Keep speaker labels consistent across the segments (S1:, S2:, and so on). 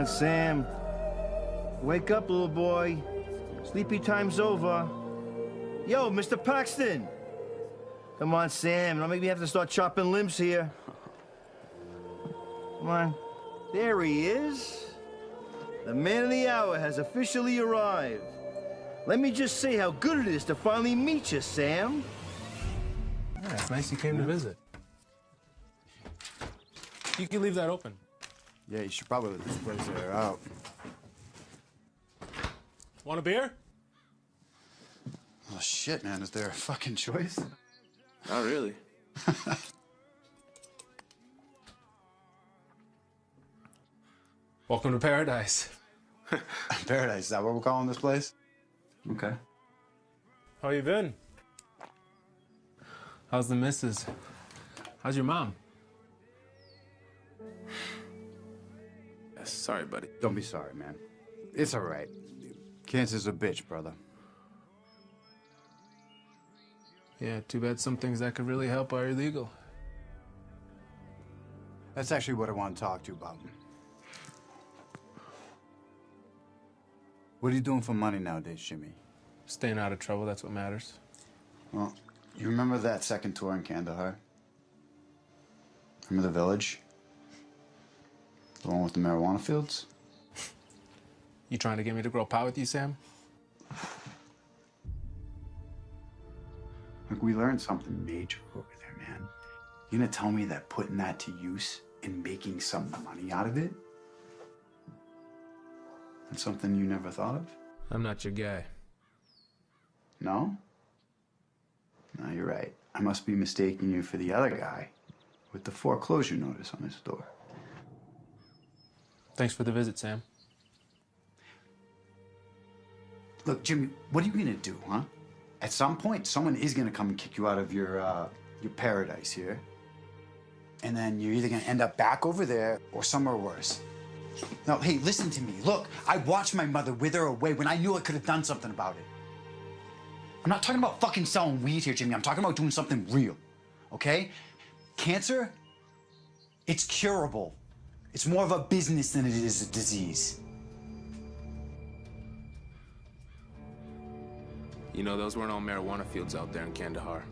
S1: On, Sam. Wake up, little boy. Sleepy time's over. Yo, Mr. Paxton! Come on, Sam. Don't make me have to start chopping limbs here. Come on. There he is. The man of the hour has officially arrived. Let me just say how good it is to finally meet you, Sam.
S2: Yeah, it's nice you came to visit. You can leave that open.
S3: Yeah, you should probably let this place air out.
S2: Want a beer?
S3: Oh, shit, man. Is there a fucking choice?
S4: Not really.
S2: Welcome to paradise.
S3: Paradise, is that what we're calling this place? Okay.
S2: How you been? How's the missus? How's your mom?
S4: Sorry, buddy.
S3: Don't be sorry, man. It's all right. Cancer's a bitch, brother.
S2: Yeah, too bad some things that could really help are illegal.
S3: That's actually what I want to talk to you about. What are you doing for money nowadays, Jimmy?
S2: Staying out of trouble, that's what matters.
S3: Well, you remember that second tour in Kandahar? Remember the village? The one with the marijuana fields?
S2: You trying to get me to grow pot with you, Sam?
S3: Look, we learned something major over there, man. You gonna tell me that putting that to use and making some money out of it? That's something you never thought of?
S2: I'm not your guy.
S3: No? No, you're right. I must be mistaking you for the other guy with the foreclosure notice on his door.
S2: Thanks for the visit, Sam.
S3: Look, Jimmy, what are you gonna do, huh? At some point, someone is gonna come and kick you out of your uh, your paradise here, and then you're either gonna end up back over there or somewhere worse. Now, hey, listen to me. Look, I watched my mother wither away when I knew I could have done something about it. I'm not talking about fucking selling weed here, Jimmy. I'm talking about doing something real. Okay? Cancer, it's curable. It's more of a business than it is a disease.
S4: You know, those weren't all marijuana fields out there in Kandahar.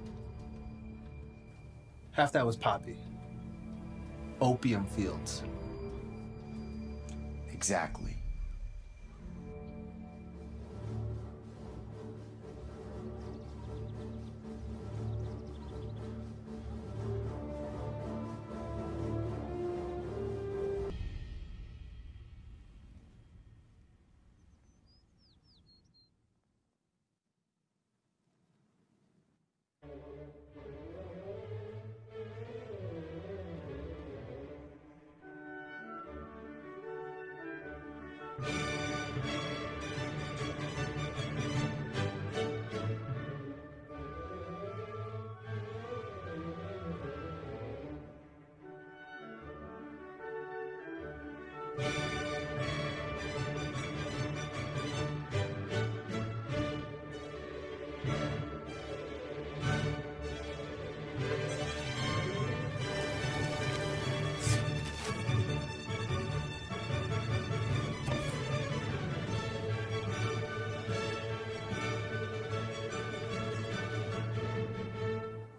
S5: Half that was poppy. Opium fields.
S3: Exactly.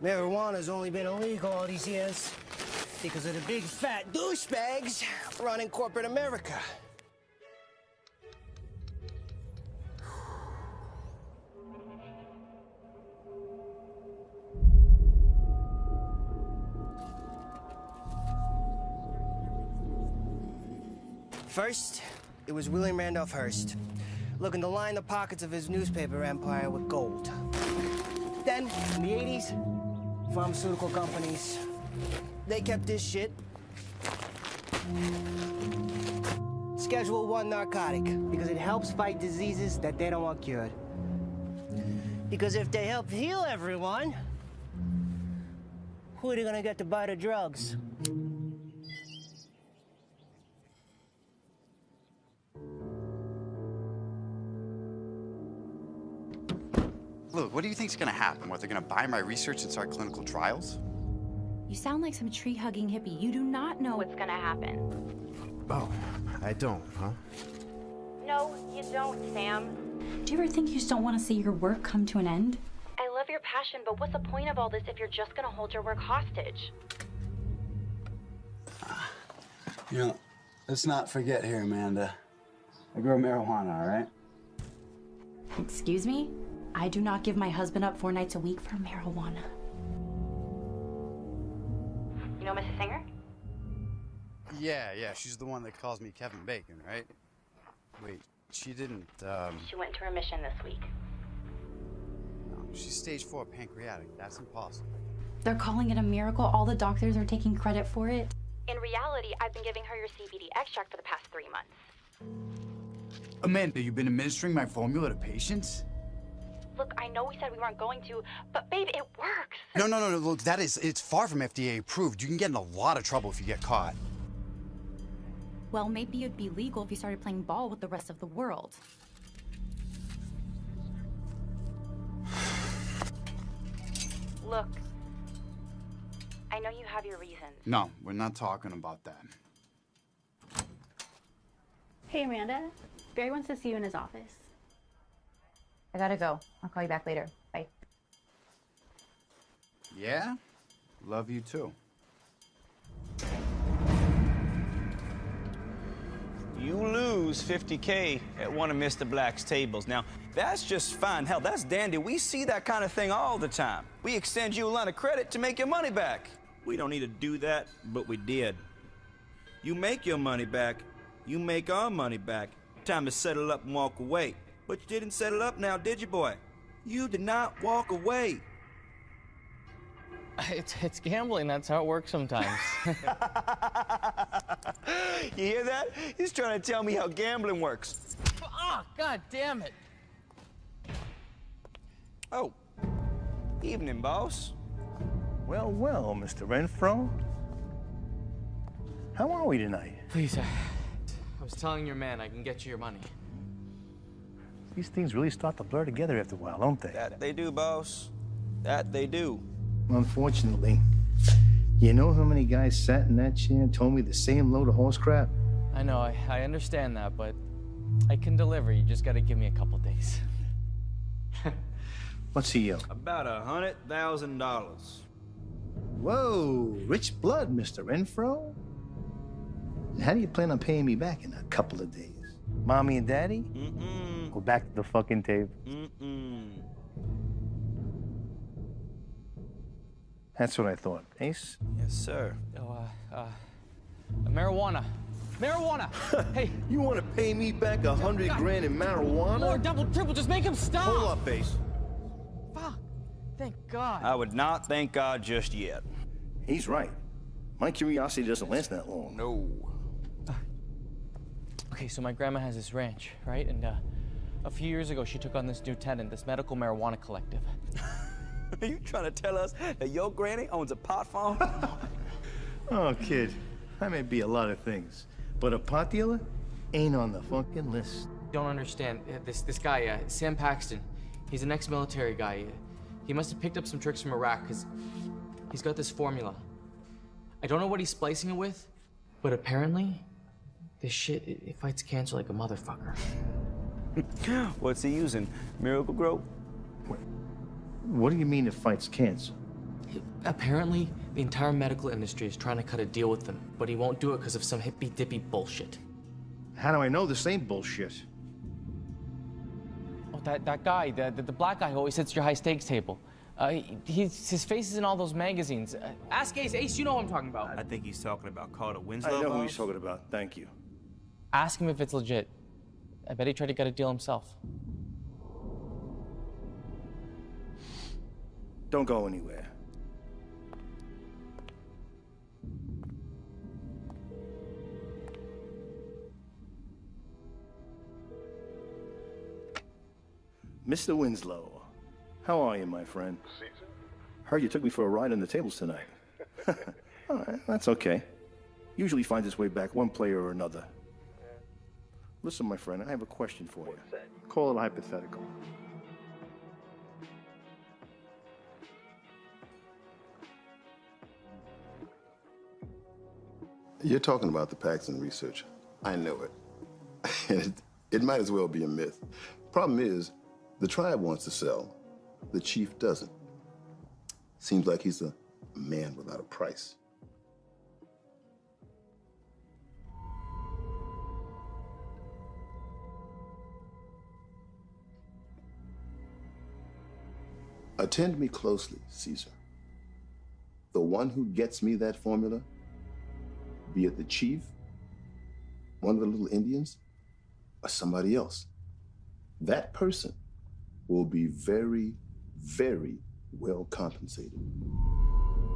S6: Marijuana's only been illegal all these years because of the big fat douchebags running corporate America. First, it was William Randolph Hearst, looking to line the pockets of his newspaper empire with gold. Then, in the 80s, pharmaceutical companies, they kept this shit. Schedule 1 narcotic, because it helps fight diseases that they don't want cured. Because if they help heal everyone, who are they gonna get to buy the drugs?
S3: Look, what do you think's gonna happen? What, they're gonna buy my research and start clinical trials?
S7: You sound like some tree-hugging hippie. You do not know what's gonna happen.
S5: Oh, I don't, huh?
S7: No, you don't, Sam.
S8: Do you ever think you just don't want to see your work come to an end?
S7: I love your passion, but what's the point of all this if you're just gonna hold your work hostage?
S3: You know, let's not forget here, Amanda. I grow marijuana, all right?
S8: Excuse me? I do not give my husband up four nights a week for marijuana.
S7: You know Mrs. Singer?
S3: Yeah, yeah. She's the one that calls me Kevin Bacon, right? Wait, she didn't. Um,
S7: She went into remission this week.
S3: no, she's stage four pancreatic. That's impossible.
S8: They're calling it a miracle. All the doctors are taking credit for it.
S7: In reality, I've been giving her your CBD extract for the past three months.
S3: Amanda, you've been administering my formula to patients?
S7: Look, I know we said we weren't going to, but babe, it works.
S3: No, no, no, no. Look, that is, it's far from FDA approved. You can get in a lot of trouble if you get caught.
S8: Well, maybe it'd be legal if you started playing ball with the rest of the world.
S7: Look, I know you have your reasons.
S3: No, we're not talking about that.
S9: Hey, Amanda. Barry wants to see you in his office.
S10: I gotta go. I'll call you back later. Bye.
S3: Yeah? Love you too.
S11: You lose 50K at one of Mr. Black's tables. Now, that's just fine. Hell, that's dandy. We see that kind of thing all the time. We extend you a line of credit to make your money back. We don't need to do that, but we did. You make your money back, you make our money back. Time to settle up and walk away. But you didn't settle up now, did you, boy? You did not walk away.
S12: It's, it's gambling. That's how it works sometimes.
S11: You hear that? He's trying to tell me how gambling works.
S12: Ah, god damn it.
S11: Oh, evening, boss.
S1: Well, well, Mr. Renfro. How are we tonight?
S12: Please, I, I was telling your man I can get you your money.
S1: These things really start to blur together after a while, don't they?
S11: That they do, boss. That they do.
S1: Unfortunately. You know how many guys sat in that chair and told me the same load of horse crap?
S12: I know, I, I understand that, but I can deliver. You just gotta give me a couple days.
S1: What's he owe?
S11: About a hundred thousand dollars.
S1: Whoa, rich blood, Mr. Renfro. How do you plan on paying me back in a couple of days? Mommy and Daddy? Go back to the fucking table.
S11: Mm-mm.
S1: That's what I thought. Ace?
S11: Yes, sir.
S12: Oh, uh, uh, marijuana. Marijuana! hey,
S1: You want to pay me back a hundred grand in marijuana?
S12: more double, triple, just make him stop!
S1: Hold up, Ace.
S12: Fuck. Thank God.
S11: I would not thank God just yet.
S1: He's right. My curiosity doesn't last that long.
S11: No.
S12: Okay, so my grandma has this ranch, right? And uh, a few years ago, she took on this new tenant, this medical marijuana collective.
S11: Are you trying to tell us that your granny owns a pot farm?
S1: Oh, kid. I may be a lot of things, but a pot dealer ain't on the fucking list.
S12: Don't understand. Uh, This this guy, uh, Sam Paxton, he's an ex-military guy. Uh, He must have picked up some tricks from Iraq because he's got this formula. I don't know what he's splicing it with, but apparently, this shit it, it fights cancer like a motherfucker.
S11: What's he using? Miracle-Gro?
S1: What do you mean it fights cancer?
S12: Apparently, the entire medical industry is trying to cut a deal with them, but he won't do it because of some hippy dippy bullshit.
S1: How do I know this ain't bullshit?
S12: Oh, that, that guy, the, the, the black guy who always sits at your high stakes table. Uh, he, he's, his face is in all those magazines. Uh, ask Ace. Ace, you know what I'm talking about.
S11: I think he's talking about Carter Winslow.
S1: I know who he's talking about. Thank you.
S12: Ask him if it's legit. I bet he tried to get a deal himself.
S1: Don't go anywhere. Mr. Winslow, how are you, my friend? Heard you took me for a ride on the tables tonight. That's okay. Usually finds its way back one player or another. Listen, my friend, I have a question for you. Call it a hypothetical.
S13: You're talking about the Paxton research.
S14: I know it. And it, it might as well be a myth. Problem is, the tribe wants to sell, the chief doesn't. Seems like he's a man without a price. Attend me closely, Caesar. The one who gets me that formula, be it the chief, one of the little Indians, or somebody else, that person will be very, very well compensated.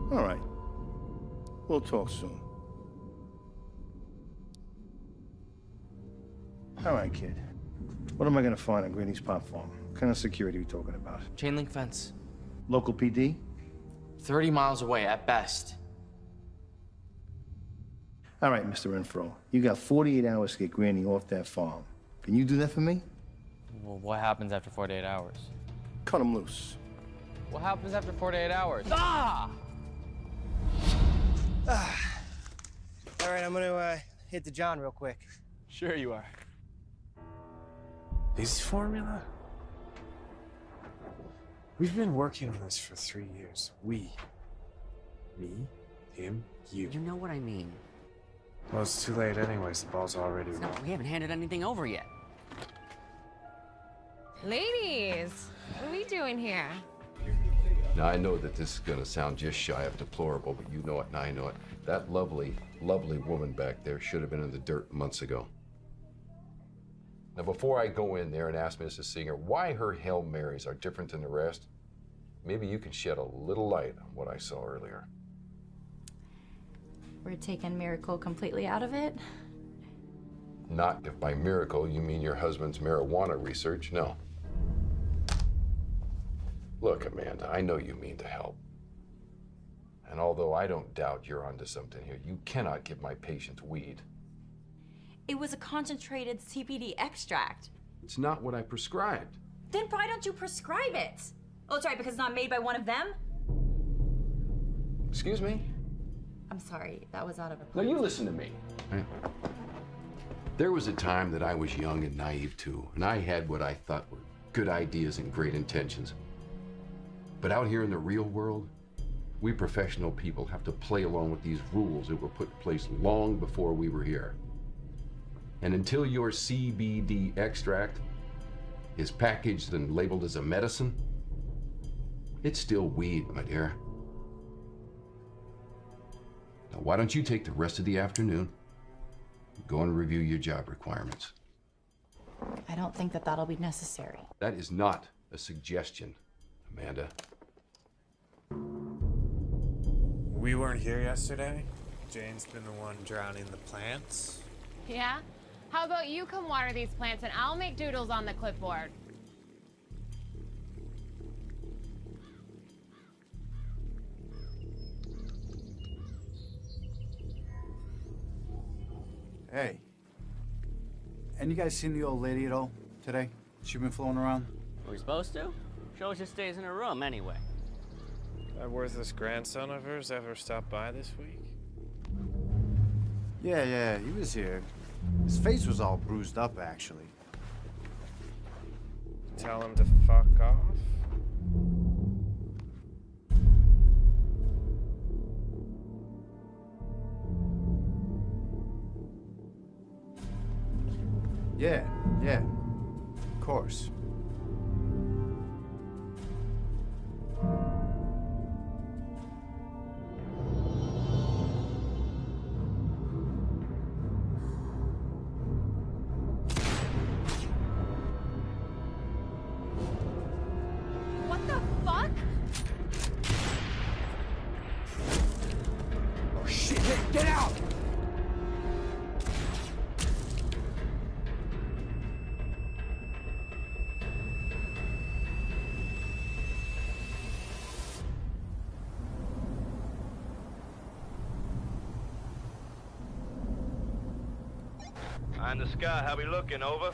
S1: All right. We'll talk soon. All right, kid. What am I gonna find on Greeny's Pop Farm? What kind of security are we talking about?
S15: Chain link fence.
S1: Local PD?
S15: 30 miles away at best.
S1: All right, Mr. Renfro. You got 48 hours to get Granny off that farm. Can you do that for me?
S12: Well, what happens after 48 hours?
S1: Cut him loose.
S12: What happens after 48 hours? Ah!
S6: All right, I'm gonna uh, hit the John real quick.
S12: Sure you are.
S5: His formula? We've been working on this for three years. We. Me, him, you.
S16: You know what I mean.
S5: Well, it's too late anyways. The ball's already
S16: No,
S5: rolling.
S16: we haven't handed anything over yet.
S17: Ladies, what are we doing here?
S18: Now, I know that this is going to sound just shy of deplorable, but you know it and I know it. That lovely, lovely woman back there should have been in the dirt months ago. Now, before I go in there and ask Mrs. Singer why her Hail Marys are different than the rest, maybe you can shed a little light on what I saw earlier.
S8: We're taking Miracle completely out of it.
S18: Not if by miracle you mean your husband's marijuana research, no. Look, Amanda, I know you mean to help. And although I don't doubt you're onto something here, you cannot give my patients weed.
S8: It was a concentrated CBD extract.
S18: It's not what I prescribed.
S8: Then why don't you prescribe it? Oh, it's right, because it's not made by one of them?
S18: Excuse me?
S8: I'm sorry, that was out of a
S18: Now you listen to me. Right? There was a time that I was young and naive too, and I had what I thought were good ideas and great intentions. But out here in the real world, we professional people have to play along with these rules that were put in place long before we were here. And until your CBD extract is packaged and labeled as a medicine, it's still weed, my dear. Now, why don't you take the rest of the afternoon, go and review your job requirements?
S8: I don't think that that'll be necessary.
S18: That is not a suggestion, Amanda.
S5: We weren't here yesterday. Jane's been the one drowning the plants.
S17: Yeah? How about you come water these plants and I'll make doodles on the clipboard?
S3: Hey. And you guys seen the old lady at all today? She been floating around?
S12: Are we supposed to? She always just stays in her room anyway.
S5: Uh, that worthless grandson of hers ever stopped by this week?
S3: Yeah, yeah, he was here. His face was all bruised up, actually.
S5: Tell him to fuck off?
S3: Yeah, yeah. Of course.
S11: sky. How we looking? Over.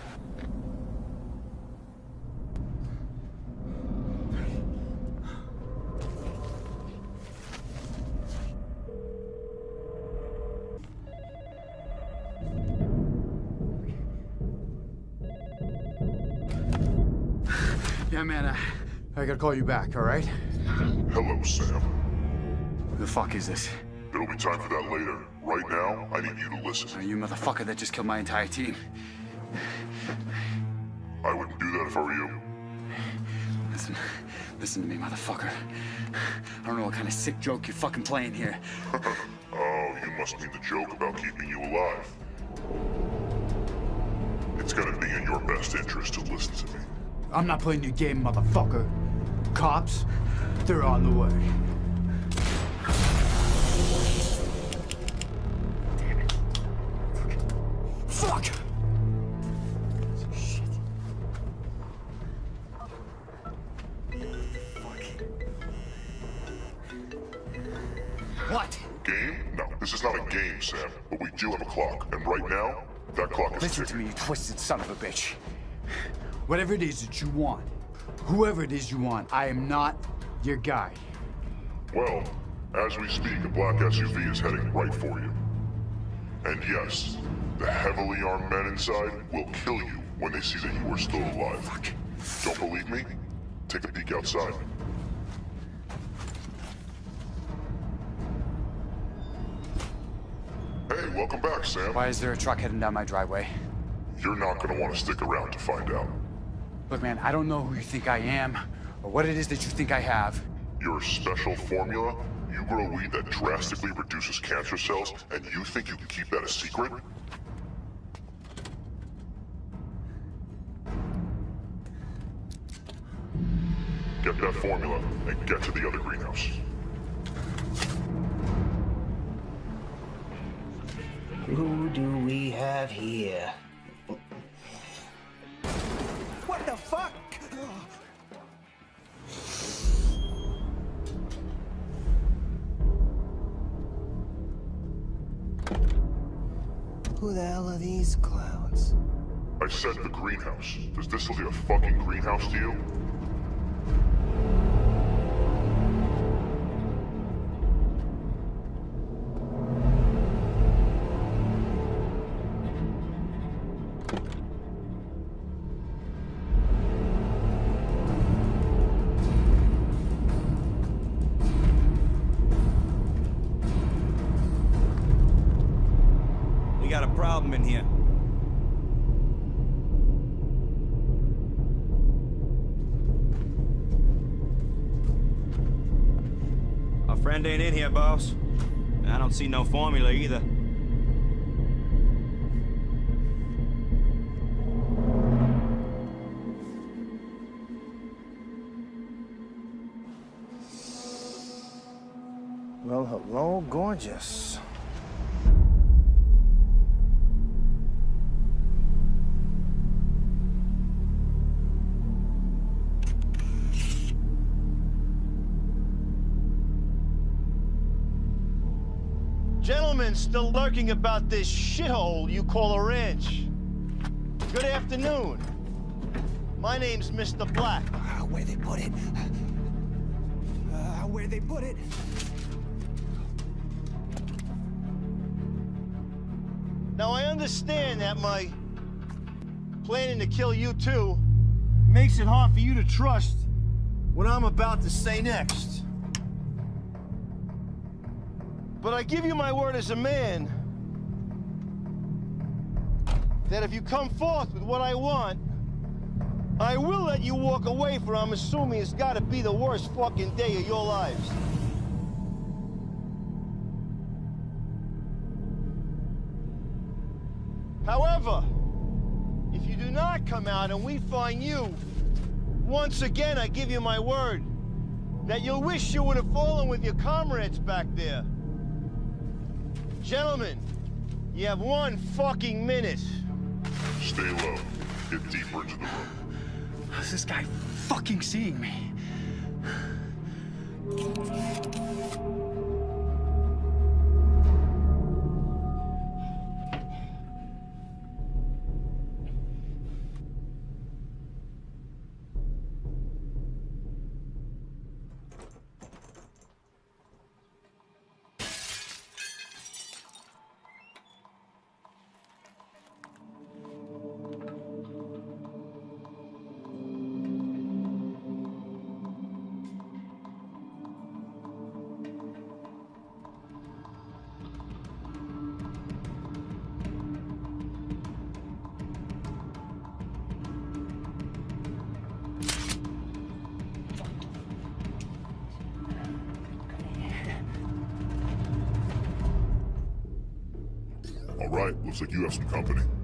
S3: Yeah, man, I, I gotta call you back, all right?
S19: Hello, Sam.
S3: Who the fuck is this?
S19: It'll be time for that later. Right now, I need you to listen.
S3: Are you motherfucker that just killed my entire team?
S19: I wouldn't do that if I were you.
S3: Listen, listen to me, motherfucker. I don't know what kind of sick joke you're fucking playing here.
S19: Oh, you must mean the joke about keeping you alive. It's gonna be in your best interest to listen to me.
S3: I'm not playing your game, motherfucker. Cops, they're on the way.
S19: Clock, and right now, that clock is
S3: Listen to me, you twisted son of a bitch. Whatever it is that you want, whoever it is you want, I am not your guy.
S19: Well, as we speak, a black SUV is heading right for you. And yes, the heavily armed men inside will kill you when they see that you are still alive. Don't believe me? Take a peek outside. Welcome back, Sam.
S3: Why is there a truck heading down my driveway?
S19: You're not gonna want to stick around to find out.
S3: Look, man, I don't know who you think I am, or what it is that you think I have.
S19: Your special formula? You grow weed that drastically reduces cancer cells, and you think you can keep that a secret? Get that formula and get to the other greenhouse.
S6: Have here? What the fuck? Who the hell are these clowns?
S19: I said the greenhouse. Does this look like a fucking greenhouse to you?
S11: Boss. I don't see no formula either.
S1: Well, hello, gorgeous. Still lurking about this shithole you call a ranch. Good afternoon. My name's Mr. Black.
S6: Where they put it? Uh, where they put it?
S1: Now, I understand that my planning to kill you two makes it hard for you to trust what I'm about to say next. But I give you my word as a man that if you come forth with what I want, I will let you walk away for I'm assuming it's gotta be the worst fucking day of your lives. However, if you do not come out and we find you, once again I give you my word that you'll wish you would have fallen with your comrades back there. Gentlemen, you have one fucking minute.
S19: Stay low. Get deeper into the room.
S3: How's this guy fucking seeing me?
S19: Looks like you have some company.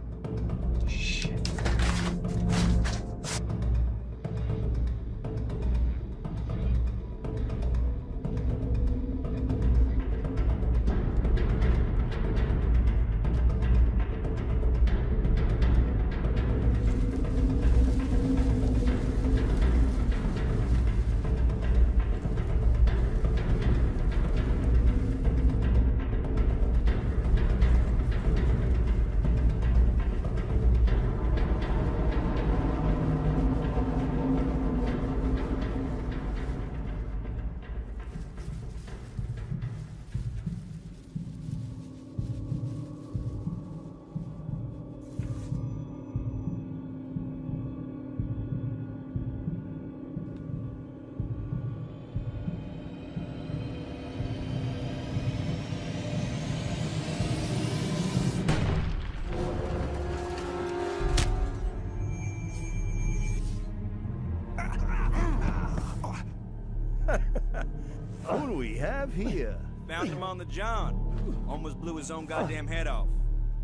S11: His own goddamn head off.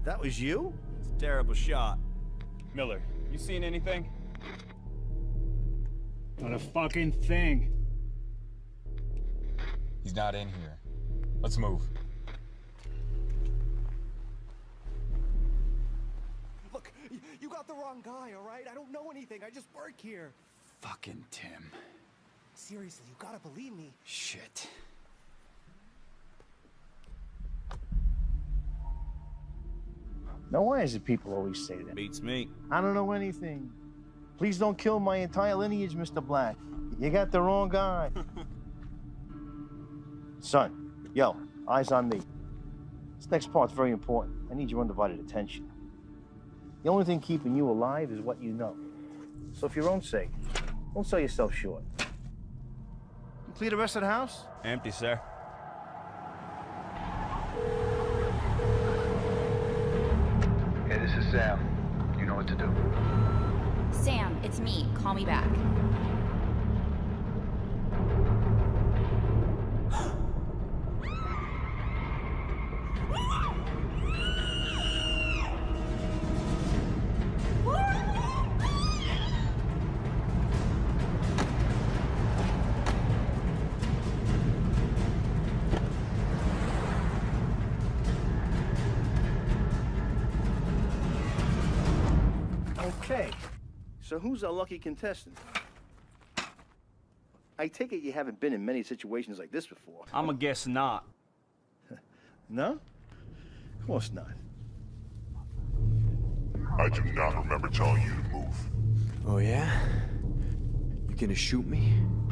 S1: That was you?
S11: It's a terrible shot.
S20: Miller, you seen anything? Not a fucking thing.
S21: He's not in here. Let's move.
S6: Look, you got the wrong guy, all right? I don't know anything. I just work here.
S3: Fucking Tim.
S6: Seriously, you gotta believe me.
S3: Shit.
S1: Now, why is it people always say that?
S11: Beats me.
S1: I don't know anything. Please don't kill my entire lineage, Mr. Black. You got the wrong guy. Son, yo, eyes on me. This next part's very important. I need your undivided attention. The only thing keeping you alive is what you know. So, for your own sake, don't sell yourself short. You clear the rest of the house?
S11: Empty, sir.
S22: Is Sam. You know what to do.
S8: Sam, it's me. Call me back.
S1: Who's our lucky contestant? I take it you haven't been in many situations like this before.
S11: I'm a guess not.
S1: No? Of course not.
S19: I do not remember telling you to move.
S2: Oh, yeah? You gonna shoot me?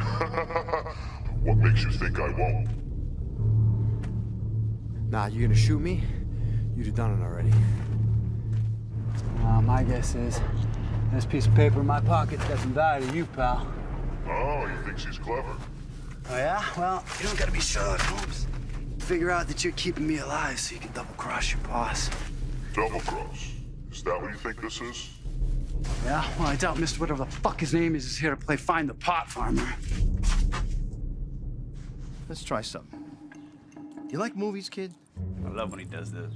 S19: What makes you think I won't?
S2: Nah, you gonna shoot me? You'd have done it already.
S23: Uh, my guess is this piece of paper in my pocket's got some value to you, pal.
S19: Oh, you think she's clever.
S23: Oh, yeah? Well, you don't gotta be Sherlock Holmes. Figure out that you're keeping me alive so you can double cross your boss.
S19: Double cross. Is that what you think this is?
S23: Yeah? Well, I doubt Mr. Whatever the fuck his name is is here to play find the pot farmer.
S1: Let's try something. You like movies, kid?
S11: I love when he does this.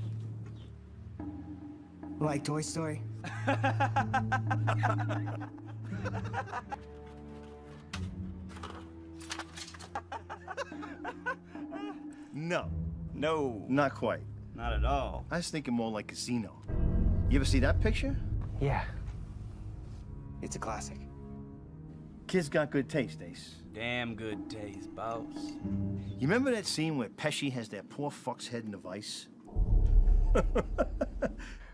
S6: Like Toy Story?
S1: No.
S11: No.
S1: Not quite.
S11: Not at all.
S1: I was thinking more like Casino. You ever see that picture?
S6: Yeah. It's a classic.
S1: Kid's got good taste, Ace.
S11: Damn good taste, boss.
S1: You remember that scene where Pesci has that poor fuck's head in a vice? of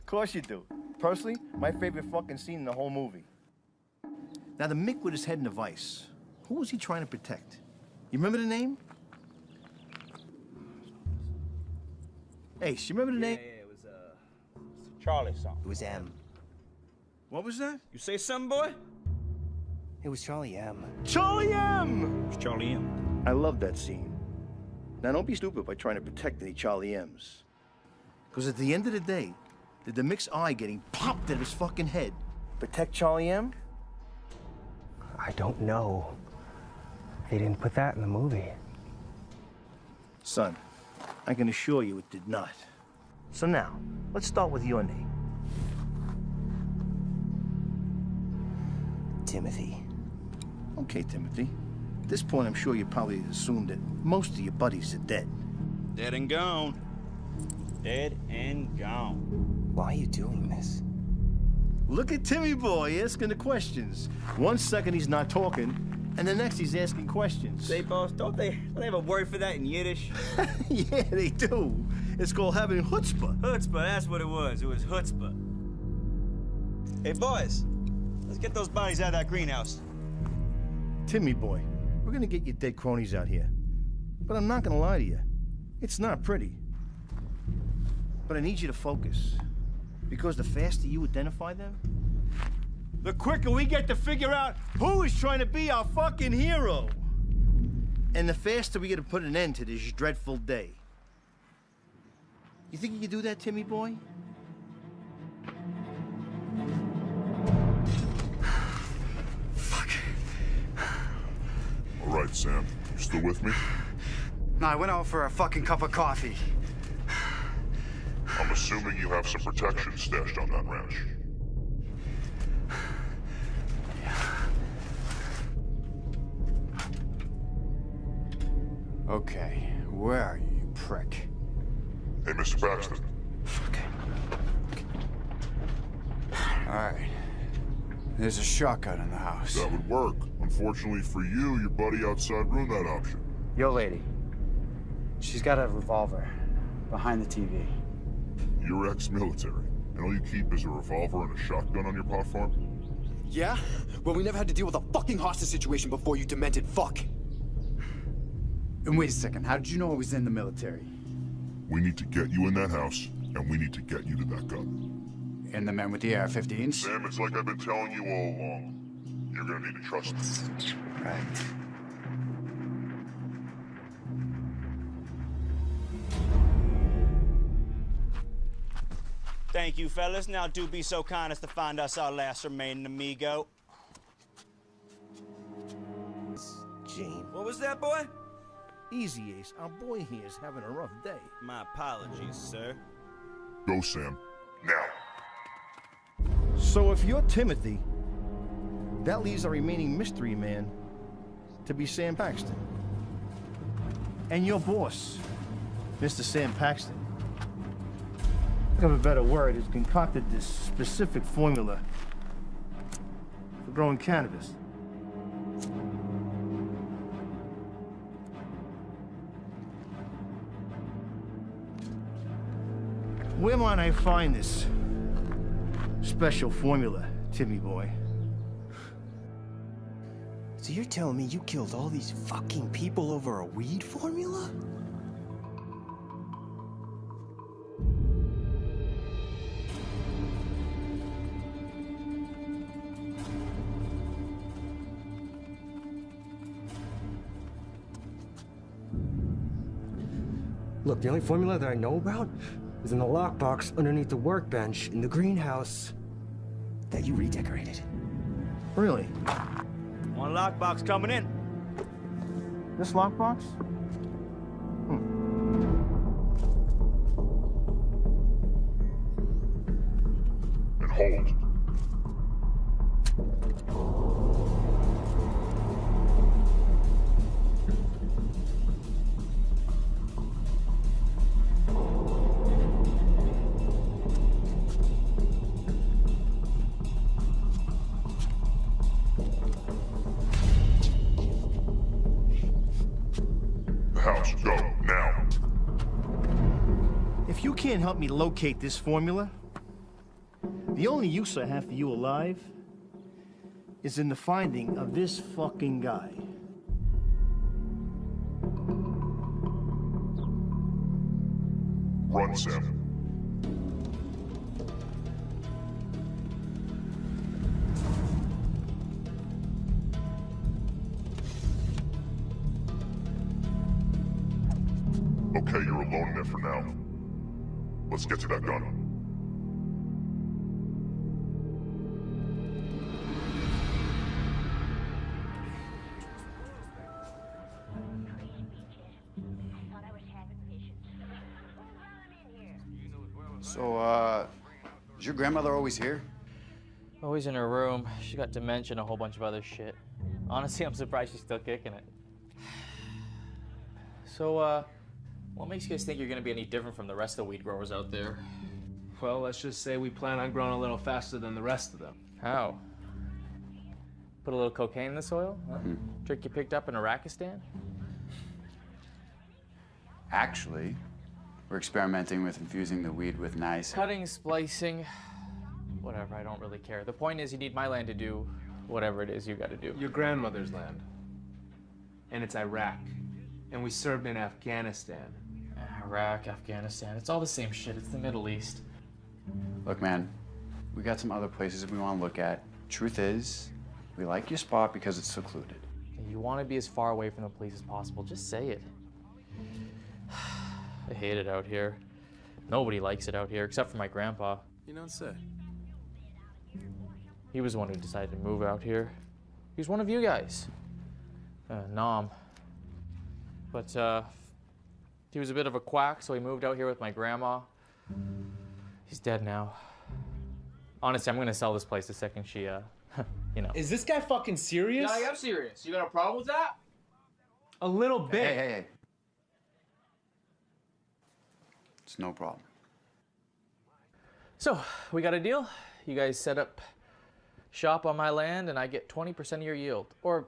S1: course you do. Personally, my favorite fucking scene in the whole movie. Now, the Mick with his head in a vice, who was he trying to protect? You remember the name? Ace, you remember the name?
S11: Yeah, it was, uh, Charlie something.
S6: It was M.
S1: What was that?
S11: You say something, boy?
S6: It was Charlie M.
S1: Charlie M!
S11: It's Charlie M.
S1: I love that scene. Now, don't be stupid by trying to protect any Charlie M's. Because at the end of the day, did the Mick's eye getting popped at his fucking head protect Charlie M?
S6: I don't know. They didn't put that in the movie.
S1: Son, I can assure you it did not. So now, let's start with your name.
S6: Timothy.
S1: Okay, Timothy. At this point, I'm sure you probably assumed that most of your buddies are dead.
S11: Dead and gone. Dead and gone.
S6: Why are you doing this?
S1: Look at Timmy boy asking the questions. One second he's not talking, and the next he's asking questions.
S11: Say, boss, don't they, don't they have a word for that in Yiddish?
S1: yeah, they do. It's called having chutzpah.
S11: Chutzpah, that's what it was. It was chutzpah. Hey, boys, let's get those bodies out of that greenhouse.
S1: Timmy boy, we're gonna get your dead cronies out here. But I'm not gonna lie to you. It's not pretty. But I need you to focus. Because the faster you identify them, the quicker we get to figure out who is trying to be our fucking hero. And the faster we get to put an end to this dreadful day. You think you can do that, Timmy boy?
S19: All right, Sam. You still with me?
S23: No, I went out for a fucking cup of coffee.
S19: I'm assuming you have some protection stashed on that ranch.
S3: Okay, where are you, you prick?
S19: Hey, Mr. Paxton.
S3: All right. There's a shotgun in the house.
S19: That would work. Unfortunately for you, your buddy outside ruined that option.
S3: Yo, lady. She's got a revolver behind the TV.
S19: You're ex-military, and all you keep is a revolver and a shotgun on your platform?
S2: Yeah? Well, we never had to deal with a fucking hostage situation before, you demented fuck.
S3: And wait a second, how did you know I was in the military?
S19: We need to get you in that house, and we need to get you to that gun.
S3: And the men with the AR-15s?
S19: Sam, it's like I've been telling you all along. You're gonna need to trust me.
S3: Right.
S11: Thank you, fellas. Now do be so kind as to find us our last remaining amigo.
S1: Jane.
S11: What was that, boy?
S1: Easy, Ace. Our boy here is having a rough day.
S11: My apologies, sir.
S19: Go, Sam. Now.
S1: So if you're Timothy, that leaves our remaining mystery man to be Sam Paxton. And your boss, Mr. Sam Paxton, think of a better word, has concocted this specific formula for growing cannabis. Where might I find this special formula, Timmy boy?
S6: So you're telling me you killed all these fucking people over a weed formula? The only formula that I know about is in the lockbox underneath the workbench in the greenhouse that you redecorated.
S1: Really?
S11: One lockbox coming in.
S1: This lockbox? Hmm.
S19: And hold.
S1: Me locate this formula, the only use I have for you alive is in the finding of this fucking guy.
S19: Run, Sam. Let's get to that gun.
S3: So, uh, is your grandmother always here?
S12: Always in her room. She got dementia and a whole bunch of other shit. Honestly, I'm surprised she's still kicking it. So, uh, what makes you guys think you're gonna be any different from the rest of the weed growers out there?
S24: Well, let's just say we plan on growing a little faster than the rest of them.
S12: How? Put a little cocaine in the soil? Huh?
S3: Hmm.
S12: Trick you picked up in Iraqistan?
S3: Actually, we're experimenting with infusing the weed with nice.
S12: Cutting, splicing, whatever, I don't really care. The point is, you need my land to do whatever it is you gotta do.
S24: Your grandmother's land. And it's Iraq. And we served in Afghanistan.
S12: Iraq, Afghanistan, it's all the same shit. It's the Middle East.
S3: Look, man, we got some other places we want to look at. Truth is, we like your spot because it's secluded.
S12: You want to be as far away from the police as possible. Just say it. I hate it out here. Nobody likes it out here except for my grandpa.
S24: You don't say.
S12: He was the one who decided to move out here. He was one of you guys. Uh, 'Nam. But uh, he was a bit of a quack, so he moved out here with my grandma. He's dead now. Honestly, I'm gonna sell this place the second she, uh, you know.
S24: Is this guy fucking serious?
S12: Yeah, I am serious. You got a problem with that?
S24: A little bit.
S3: Hey, hey, hey. It's no problem.
S12: So, we got a deal. You guys set up shop on my land, and I get 20% of your yield. Or,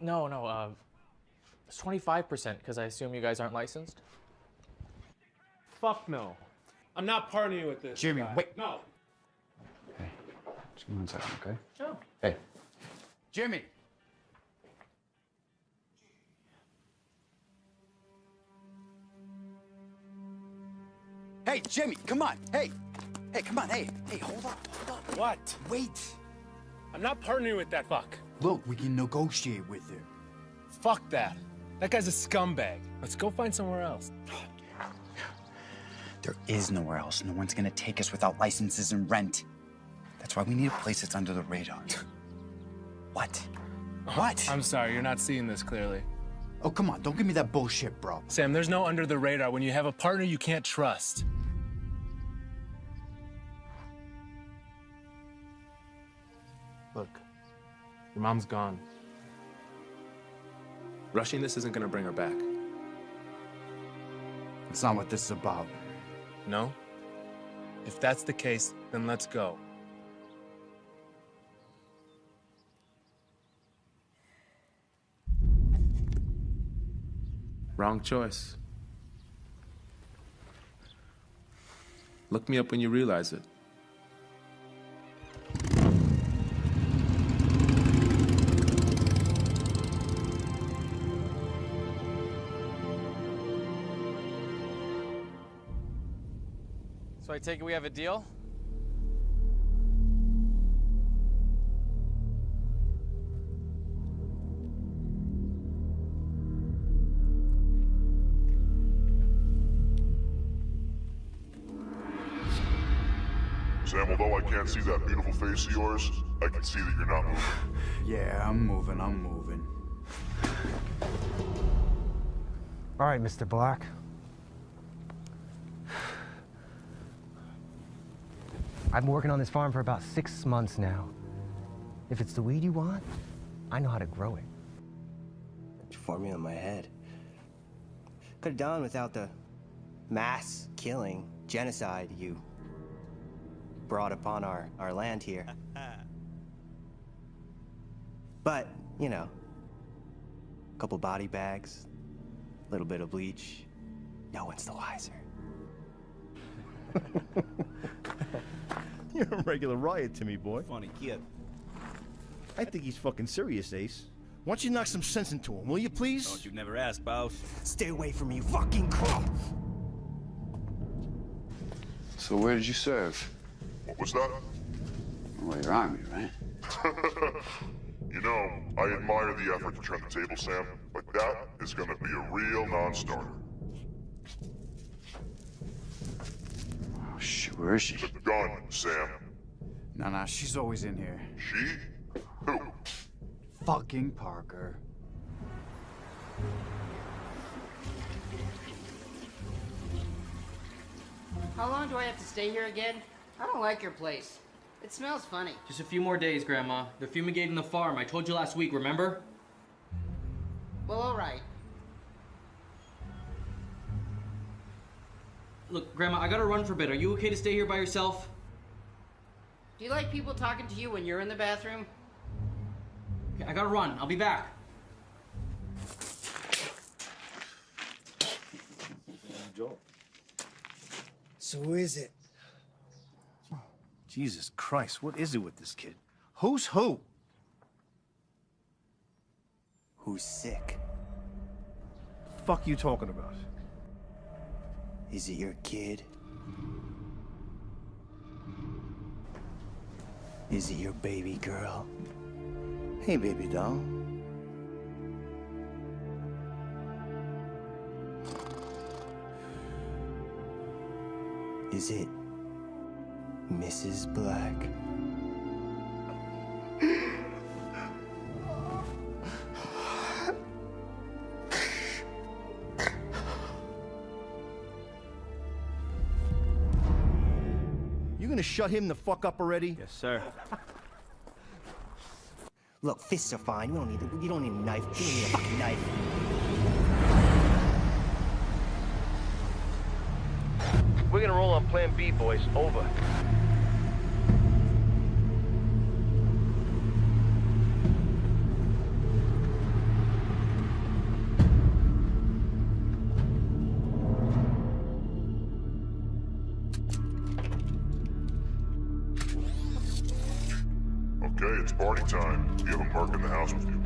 S12: no, no, uh, it's 25% because I assume you guys aren't licensed.
S24: Fuck no. I'm not partnering with this.
S3: Jimmy,
S24: guy.
S3: wait.
S24: No.
S3: Hey, just give me one second, okay?
S12: Oh.
S3: Hey. Jimmy. Hey, Jimmy, come on. Hey. Hey, come on. Hey. Hey, hold up. Hold up.
S24: What?
S3: Wait.
S24: I'm not partnering with that fuck.
S3: Look, we can negotiate with him.
S24: Fuck that. That guy's a scumbag. Let's go find somewhere else.
S3: There is nowhere else. No one's gonna take us without licenses and rent. That's why we need a place that's under the radar. what? Uh-huh. What?
S24: I'm sorry, you're not seeing this clearly.
S3: Oh, come on. Don't give me that bullshit, bro.
S24: Sam, there's no under the radar when you have a partner you can't trust. Look, your mom's gone. Rushing this isn't gonna bring her back.
S3: It's not what this is about.
S24: No? If that's the case, then let's go. Wrong choice. Look me up when you realize it.
S12: So I take it we have a deal?
S19: Sam, although I can't see that beautiful face of yours, I can see that you're not moving.
S3: Yeah, I'm moving. I'm moving.
S6: All right, Mr. Black. I've been working on this farm for about six months now. If it's the weed you want, I know how to grow it. It's Formula in my head. Could have done without the mass killing, genocide you brought upon our, our land here. But, you know, a couple body bags, a little bit of bleach, no one's the wiser.
S1: You're a regular riot to me, boy. Funny kid. I think he's fucking serious, Ace. Why don't you knock some sense into him, will you please?
S11: Don't you never ask, boss.
S6: Stay away from me, you fucking crow!
S3: So where did you serve?
S19: What was that?
S3: Well, your army, right?
S19: you know, I admire the effort to turn the table, Sam, but that is gonna be a real non-starter.
S3: Where is she?
S19: The gun, Sam.
S3: No, no, she's always in here.
S19: She? Who?
S3: Fucking Parker.
S25: How long do I have to stay here again? I don't like your place. It smells funny.
S26: Just a few more days, Grandma. They're fumigating the farm. I told you last week, remember?
S25: Well, all right.
S26: Look, Grandma, I gotta run for a bit. Are you okay to stay here by yourself?
S25: Do you like people talking to you when you're in the bathroom?
S26: Okay, I gotta run. I'll be back.
S1: Joel.
S6: So who is it?
S1: Jesus Christ, what is it with this kid? Who's who?
S6: Who's sick?
S1: Fuck you talking about?
S6: Is it your kid? Is it your baby girl?
S1: Hey, baby doll.
S6: Is it Mrs. Black?
S1: Shut him the fuck up already?
S11: Yes, sir.
S6: Look, fists are fine. We don't need you don't need a knife. You don't need a fucking knife.
S27: We're gonna roll on Plan B, boys. Over.
S19: Okay, it's party time. You have a mark in the house with you.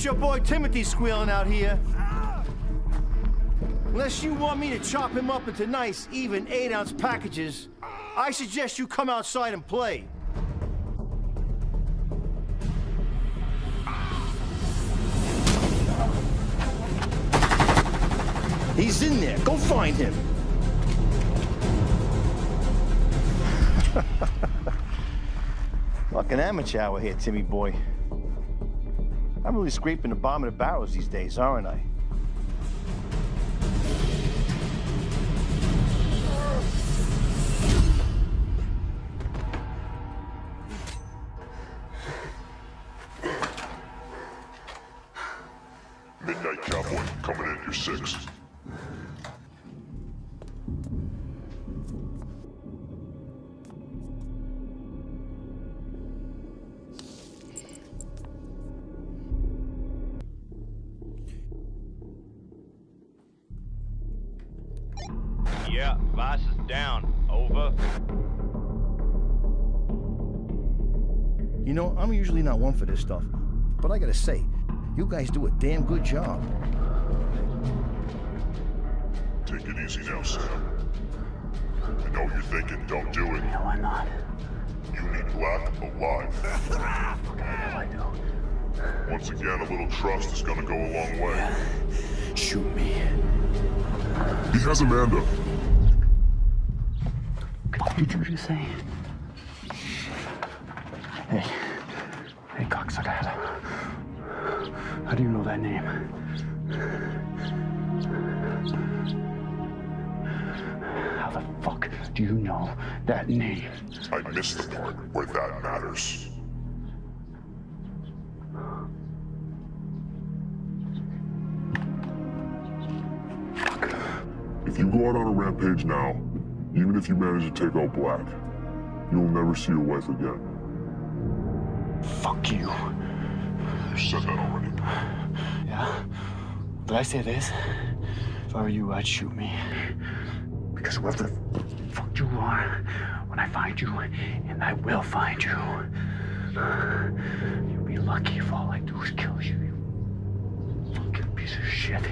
S1: That's your boy Timothy squealing out here. Unless you want me to chop him up into nice, even eight ounce packages, I suggest you come outside and play. He's in there. Go find him. Fucking amateur hour here, Timmy boy. I'm really scraping the bottom of the barrels these days, aren't I? Know, not one for this stuff, but I gotta say, you guys do a damn good job.
S19: Take it easy now, Sam. I know what you're thinking. Don't do it.
S3: No, I'm not?
S19: You need Black alive.
S3: I do.
S19: Once again, a little trust is gonna go a long way.
S3: Shoot me.
S19: He has Amanda.
S3: What did you just say? Hey. Hey, cocksucker. How do you know that name? How the fuck do you know that name?
S19: I missed the part where that matters. If you go out on a rampage now, even if you manage to take out Black, you'll never see your wife again.
S3: Fuck you.
S19: You said that already.
S3: Yeah? Did I say this? If I were you, I'd shoot me. Because whoever the fuck you are, when I find you, and I will find you, you'll be lucky if all I do is kill you, you fucking piece of shit.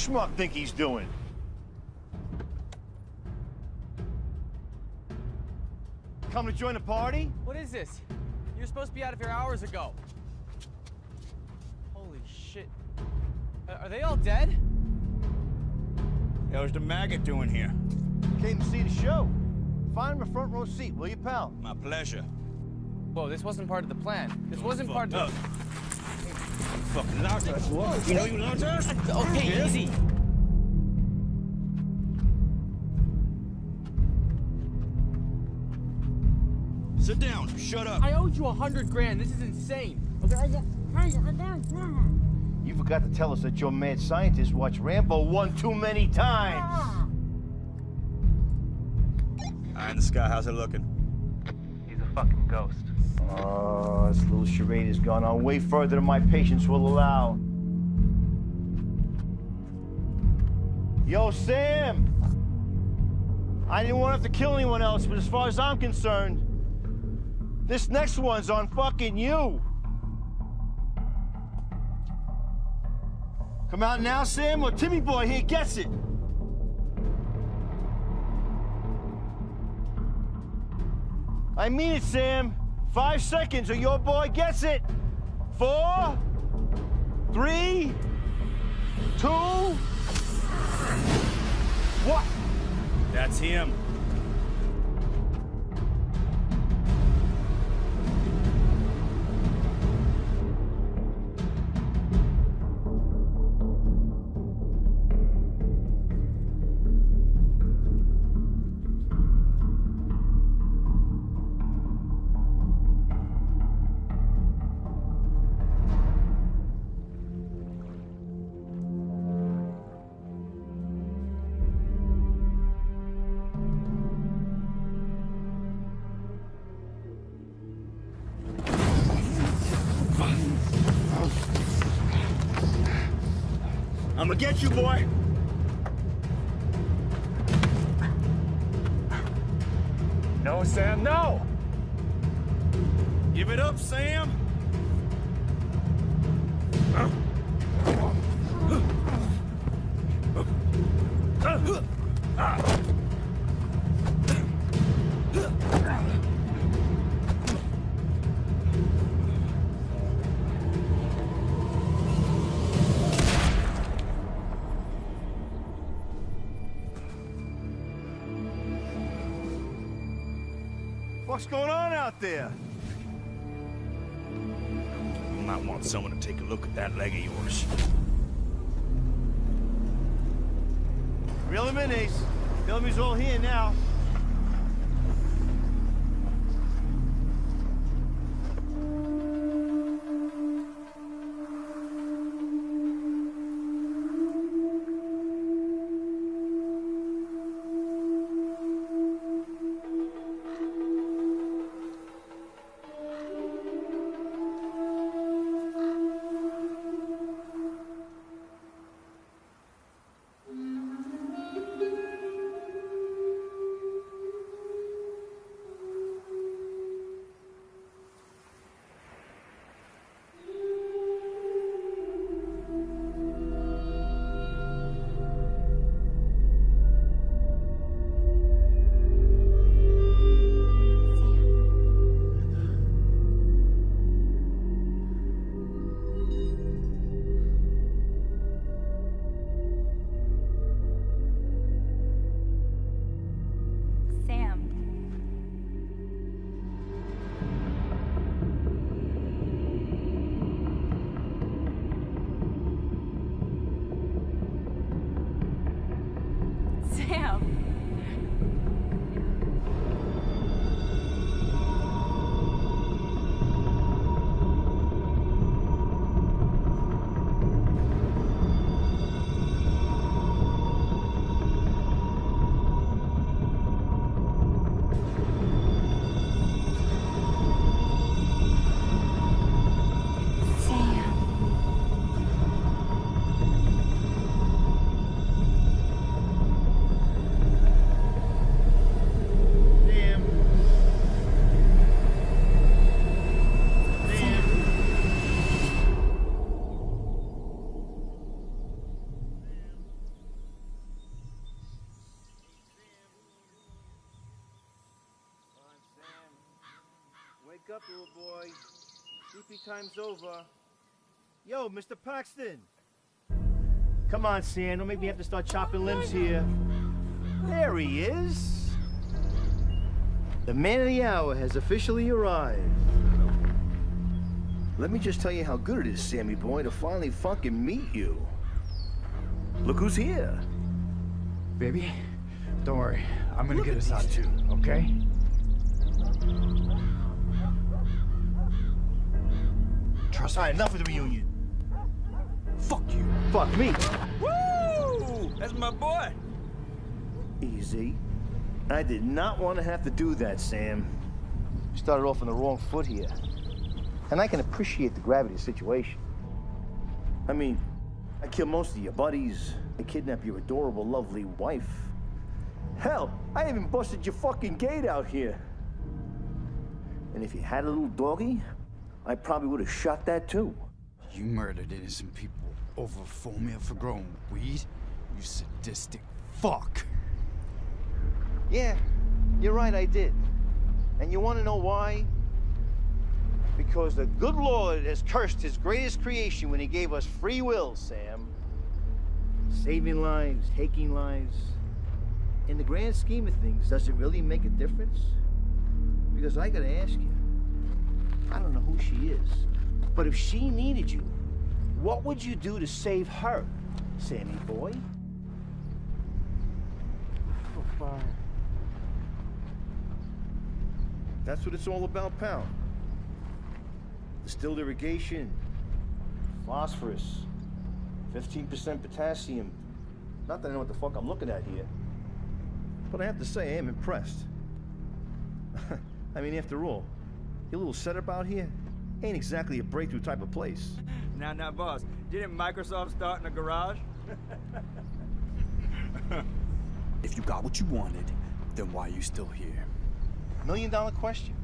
S1: Schmuck think he's doing? Come to join the party?
S28: What is this? You're supposed to be out of here hours ago. Holy shit. Are are they all dead?
S11: What is the maggot doing here?
S1: Came to see the show. Find him a front row seat, will you, pal?
S11: My pleasure.
S28: Whoa, this wasn't part of the plan. This wasn't part
S11: fucked
S28: of
S11: up. Fucking lost us, boy. You know you lost us?
S28: Okay,
S11: Yeah.
S28: easy.
S11: Sit down. Shut up.
S28: I owed you a hundred grand. This is insane. Okay. I got...
S1: You forgot to tell us that your mad scientist watched Rambo one too many times.
S11: Eye in the sky, how's it looking?
S24: He's a fucking ghost.
S1: Oh, this little charade has gone on way further than my patience will allow. Yo, Sam! I didn't want to have to kill anyone else, but as far as I'm concerned, this next one's on fucking you. Come out now, Sam, or Timmy Boy here gets it. I mean it, Sam. Five seconds or your boy gets it. Four, three, two, one.
S11: That's him. Get you, boy.
S5: No, Sam, no!
S11: Give it up, Sam.
S1: There?
S11: You might want someone to take a look at that leg of yours.
S1: Reel him in, Ace. Tell him he's all here now. Wake up, little boy. Sleepy time's over. Yo, Mr. Paxton. Come on, Sam. Don't make me have to start chopping limbs here. There he is. The man of the hour has officially arrived. Let me just tell you how good it is, Sammy boy, to finally fucking meet you. Look who's here.
S23: Baby, don't worry. I'm gonna
S1: Look
S23: get us out
S1: these
S23: too, okay?
S1: Trust me. All right, enough of the reunion.
S23: Fuck you.
S1: Fuck me.
S11: Woo! That's my boy.
S1: Easy. I did not want to have to do that, Sam. You started off on the wrong foot here. And I can appreciate the gravity of the situation. I mean, I killed most of your buddies. I kidnapped your adorable, lovely wife. Hell, I even busted your fucking gate out here. And if you had a little doggy, I probably would have shot that too.
S3: You murdered innocent people over formula for growing weed? You sadistic fuck.
S1: Yeah, you're right, I did. And you want to know why? Because the good Lord has cursed his greatest creation when he gave us free will, Sam. Saving lives, taking lives. In the grand scheme of things, does it really make a difference? Because I gotta ask you, I don't know who she is, but if she needed you, what would you do to save her, Sammy boy? Oh, fire. That's what it's all about, pal. Distilled irrigation, phosphorus, 15% potassium. Not that I know what the fuck I'm looking at here. But I have to say, I am impressed. I mean, after all, your little setup out here ain't exactly a breakthrough type of place.
S11: Now, now, boss, didn't Microsoft start in a garage?
S3: If you got what you wanted, then why are you still here?
S1: Million dollar question.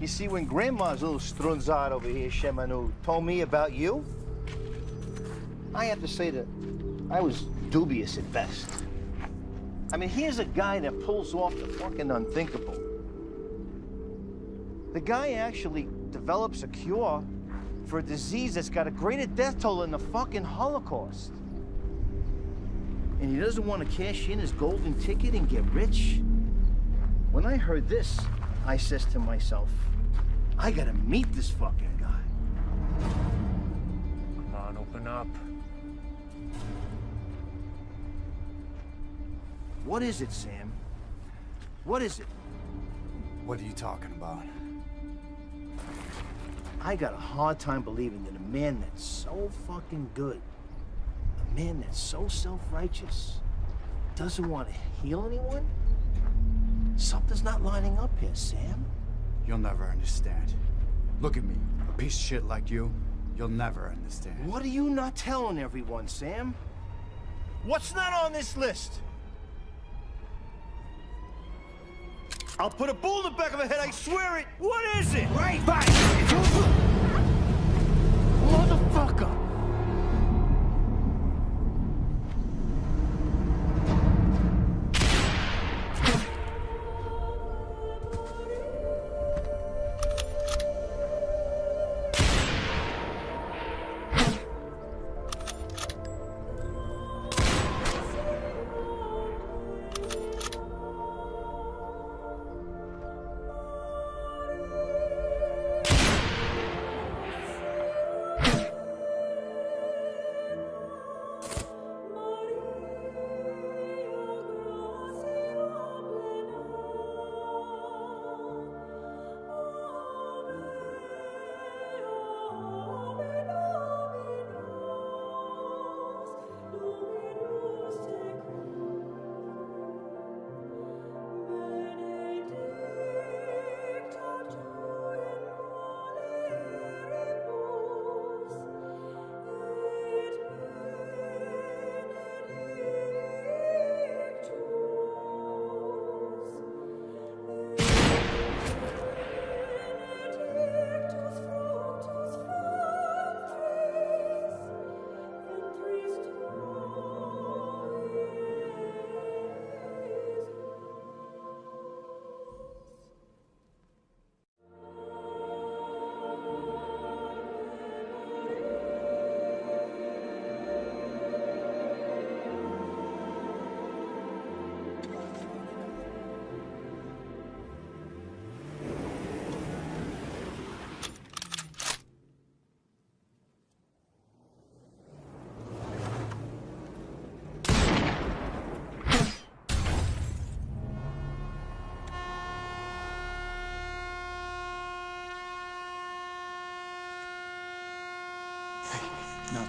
S1: You see, when Grandma's little strunzad over here, Shemanu, told me about you, I have to say that I was dubious at best. I mean, here's a guy that pulls off the fucking unthinkable. The guy actually develops a cure for a disease that's got a greater death toll than the fucking Holocaust. And he doesn't want to cash in his golden ticket and get rich? When I heard this, I says to myself, I gotta meet this fucking guy.
S20: Come on, open up.
S1: What is it, Sam? What is it?
S3: What are you talking about?
S1: I got a hard time believing that a man that's so fucking good, a man that's so self-righteous, doesn't want to heal anyone? Something's not lining up here, Sam.
S3: You'll never understand. Look at me, a piece of shit like you. You'll never understand.
S1: What are you not telling everyone, Sam? What's not on this list? I'll put a bull in the back of her head, I swear it! What is it? Right back! Motherfucker!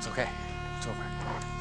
S3: 走开坐会儿。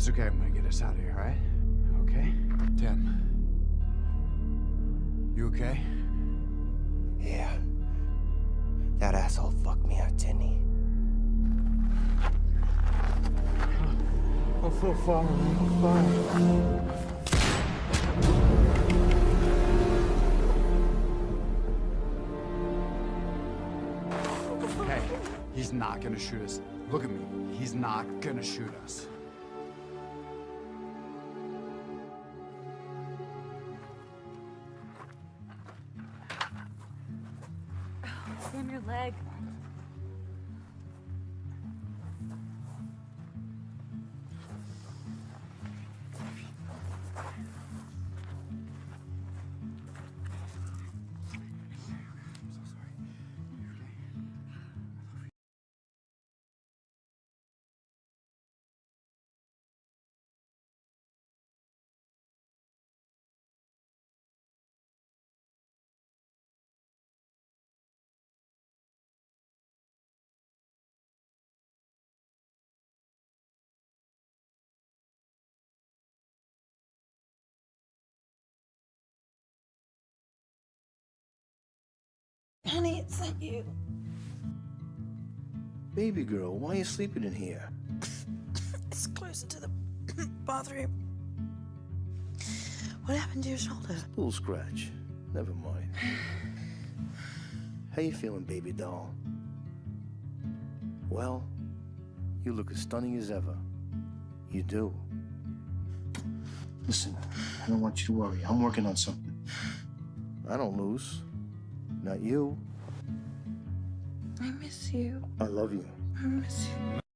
S3: It's okay. I'm gonna get us out of here, all right? Okay? Tim. You okay?
S6: Yeah. That asshole fucked me out, didn't he?
S20: I'm so sorry, I'm.
S3: Hey, he's not gonna shoot us. Look at me. He's not gonna shoot us.
S29: Honey, it's not you.
S1: Baby girl, why are you sleeping in here?
S29: It's closer to the bathroom. What happened to your shoulder?
S1: A Little scratch. Never mind. How you feeling, baby doll? Well, you look as stunning as ever. You do. Listen, I don't want you to worry. I'm working on something. I don't lose. Not you.
S29: I miss you.
S1: I love you.
S29: I miss you.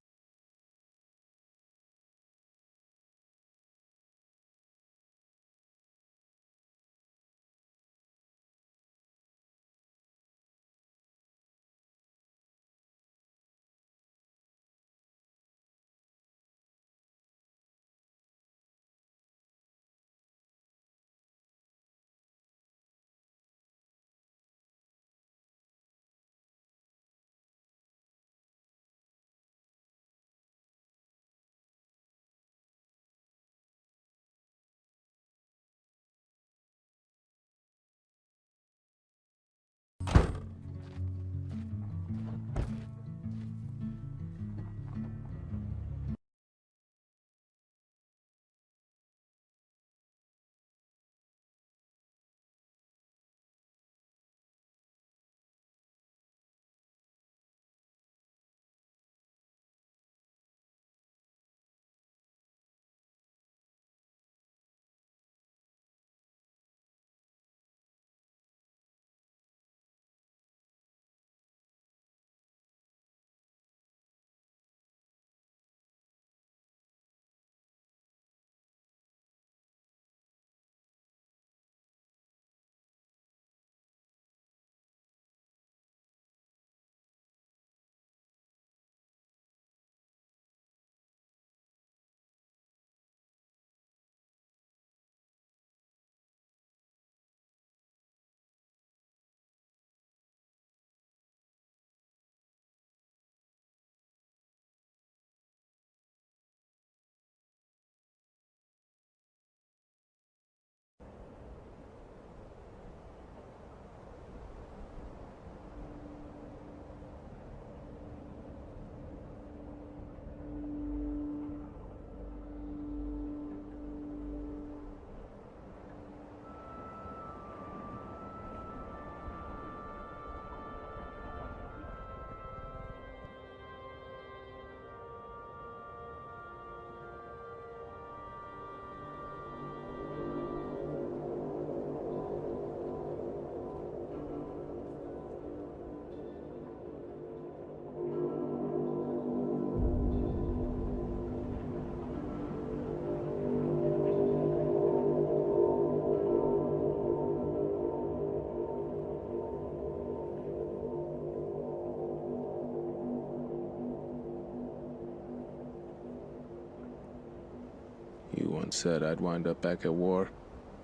S24: Said I'd wind up back at war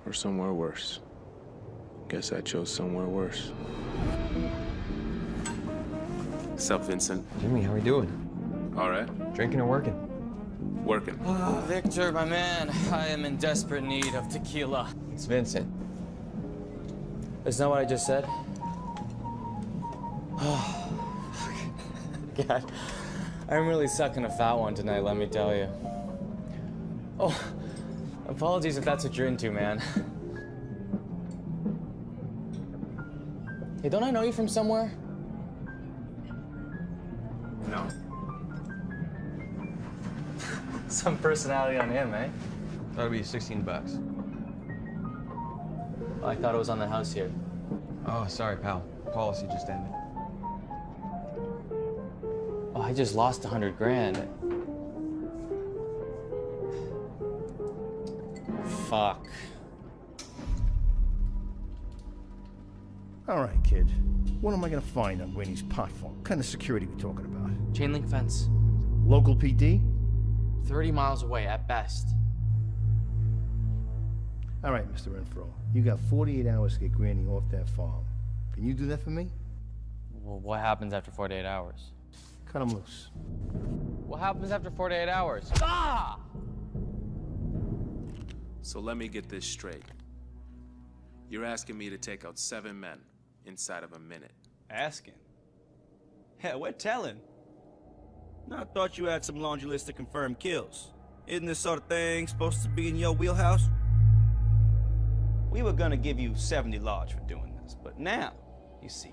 S24: or somewhere worse. Guess I chose somewhere worse. Sup, Vincent?
S12: Jimmy, how are we doing?
S24: All right.
S12: Drinking or working?
S24: Working.
S12: Oh, Victor, my man, I am in desperate need of tequila. It's Vincent. Isn't that what I just said? Ah, God, I'm really sucking a fat one tonight, let me tell you. Oh, apologies if that's what you're into, man. Hey, don't I know you from somewhere?
S24: No.
S12: Some personality on him, eh?
S30: That'll be 16 bucks.
S12: I thought it was on the house here.
S30: Oh, sorry, pal. Policy just ended.
S12: Oh, I just lost hundred grand.
S1: Find on Winnie's pot farm? What kind of security we talking about?
S12: Chain link fence.
S1: Local PD?
S12: 30 miles away at best.
S1: All right, Mr. Renfro. You got 48 hours to get Granny off that farm. Can you do that for me?
S31: Well, what happens after 48 hours?
S1: Cut him loose.
S31: What happens after 48 hours? Ah!
S24: So let me get this straight. You're asking me to take out seven men inside of a minute.
S11: Asking? Hell, we're telling. I thought you had some laundry list to confirm kills. Isn't this sort of thing supposed to be in your wheelhouse? We were gonna give you 70 large for doing this, but now, you see,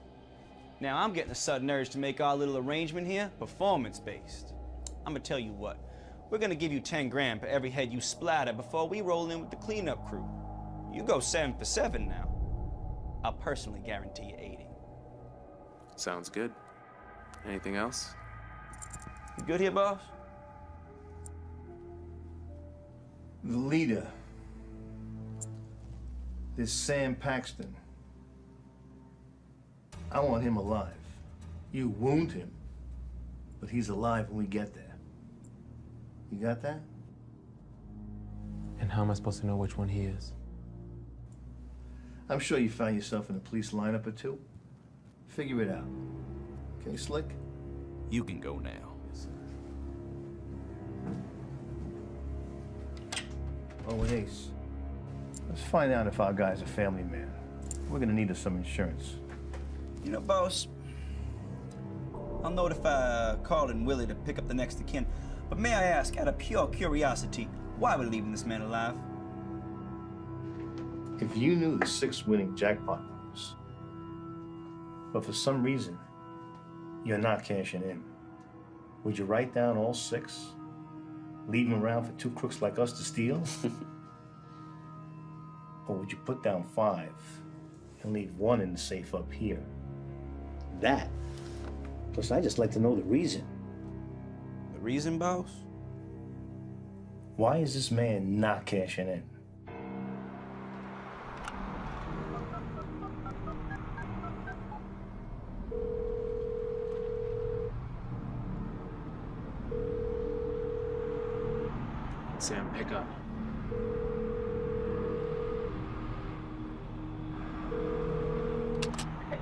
S11: now I'm getting a sudden urge to make our little arrangement here performance-based. I'm gonna tell you what, we're gonna give you 10 grand for every head you splatter before we roll in with the cleanup crew. You go seven for seven now. I'll personally guarantee you 80.
S24: Sounds good. Anything else?
S11: You good here, boss?
S1: The leader. This Sam Paxton. I want him alive. You wound him, but he's alive when we get there. You got that?
S24: And how am I supposed to know which one he is?
S1: I'm sure you found yourself in a police lineup or two. Figure it out. Okay, Slick?
S11: You can go now.
S1: Oh, and Ace. Let's find out if our guy's a family man. We're gonna need some insurance.
S11: You know, boss, I'll notify uh, Carl and Willie to pick up the next of kin. But may I ask, out of pure curiosity, why we're leaving this man alive?
S1: If you knew the six winning jackpot numbers, but for some reason you're not cashing in, would you write down all six? Leave them around for two crooks like us to steal? or would you put down five and leave one in the safe up here? That. Plus, I'd just like to know the reason.
S11: The reason, boss?
S1: Why is this man not cashing in?
S24: Sam, pick up.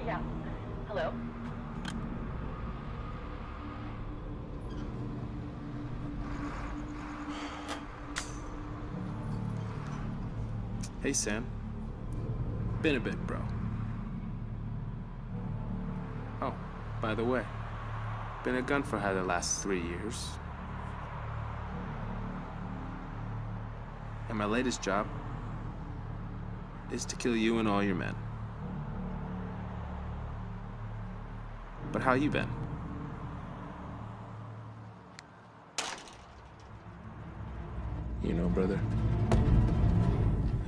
S10: Yeah. Hello?
S24: Hey, Sam. Been a bit, bro. Oh, by the way, been a gun for hire the last three years. And my latest job is to kill you and all your men. But how you been? You know, brother,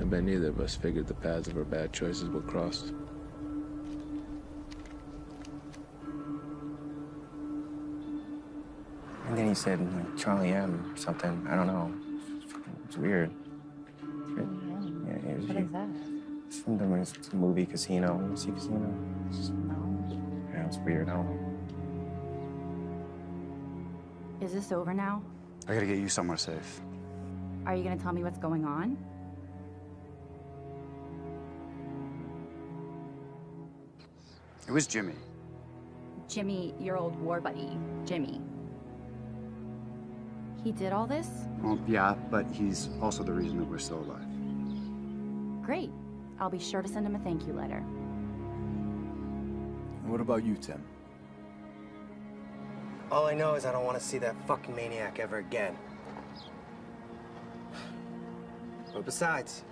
S24: I bet neither of us figured the paths of our bad choices were crossed.
S32: And then he said like, Charlie M. or something. I don't know. It's weird. Yeah, it was,
S10: What is that?
S32: It's from the it's the movie Casino. See Casino? It's just, yeah, it's weird. I don't know.
S8: Is this over now?
S3: I gotta get you somewhere safe.
S8: Are you gonna tell me what's going on?
S3: It was Jimmy.
S8: Jimmy, your old war buddy, Jimmy. He did all this?
S3: Well, yeah, but he's also the reason that we're still alive.
S8: Great. I'll be sure to send him a thank you letter.
S2: And what about you, Tim?
S6: All I know is I don't want to see that fucking maniac ever again. But besides,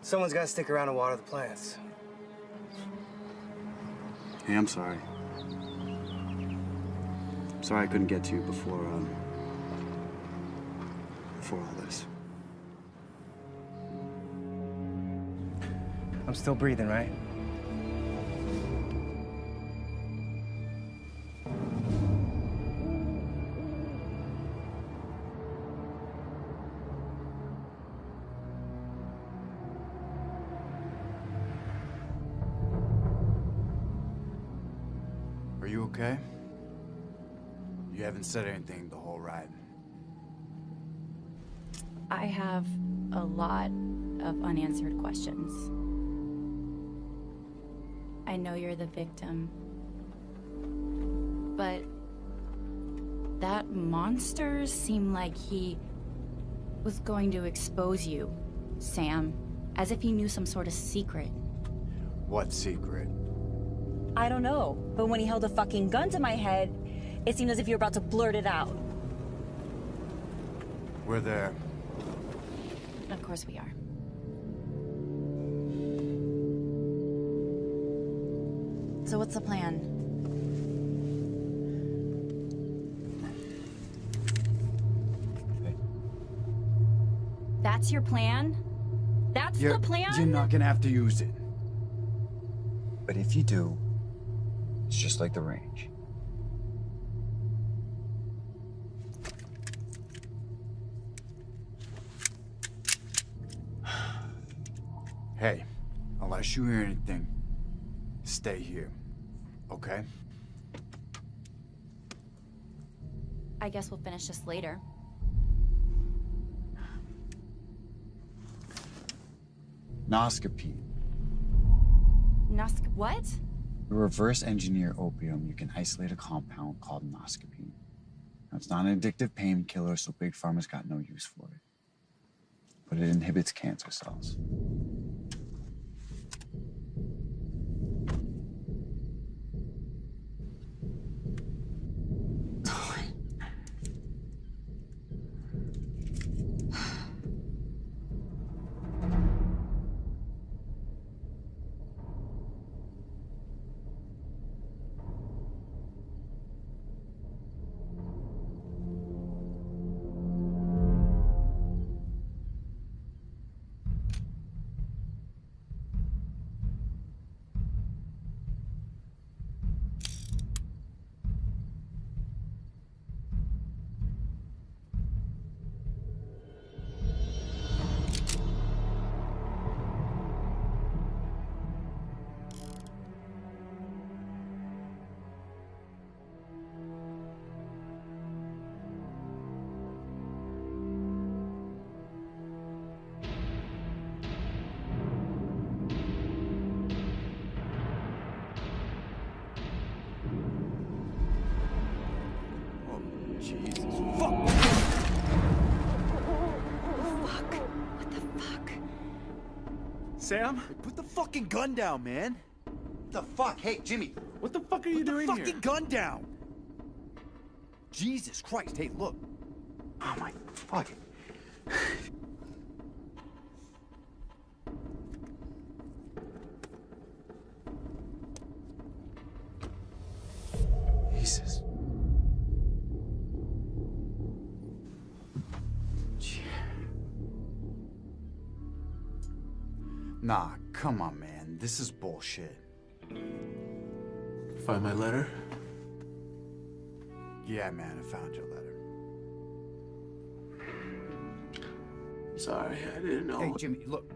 S6: someone's got to stick around and water the plants.
S3: Hey, I'm sorry. I'm Sorry I couldn't get to you before, um, before all this.
S6: I'm still breathing, right?
S3: Said anything the whole ride.
S8: I have a lot of unanswered questions. I know you're the victim. But that monster seemed like he was going to expose you, Sam, as if he knew some sort of secret.
S3: What secret?
S33: I don't know, but when he held a fucking gun to my head, it seemed as if you were about to blurt it out.
S3: We're there.
S8: Of course we are. So what's the plan? That's your plan? That's
S3: You're,
S8: the plan?
S3: you're not gonna have to use it.
S32: But if you do, it's just like the range.
S3: Hey, unless you hear anything, stay here. Okay?
S8: I guess we'll finish this later.
S3: Noscapine.
S8: Nusk what?
S3: To reverse engineer opium, you can isolate a compound called noscapine. Now, it's not an addictive painkiller, so Big Pharma's got no use for it. But it inhibits cancer cells.
S2: Sam? Put the fucking gun down, man.
S3: What the fuck? Hey, Jimmy.
S2: What the fuck are you doing here?
S3: Put the fucking
S2: here? gun down. Jesus Christ. Hey, look.
S3: Oh my fucking. Come on, man. This is bullshit.
S24: Find my letter?
S3: Yeah, man, I found your letter.
S24: Sorry, I didn't know.
S3: Hey, Jimmy, look.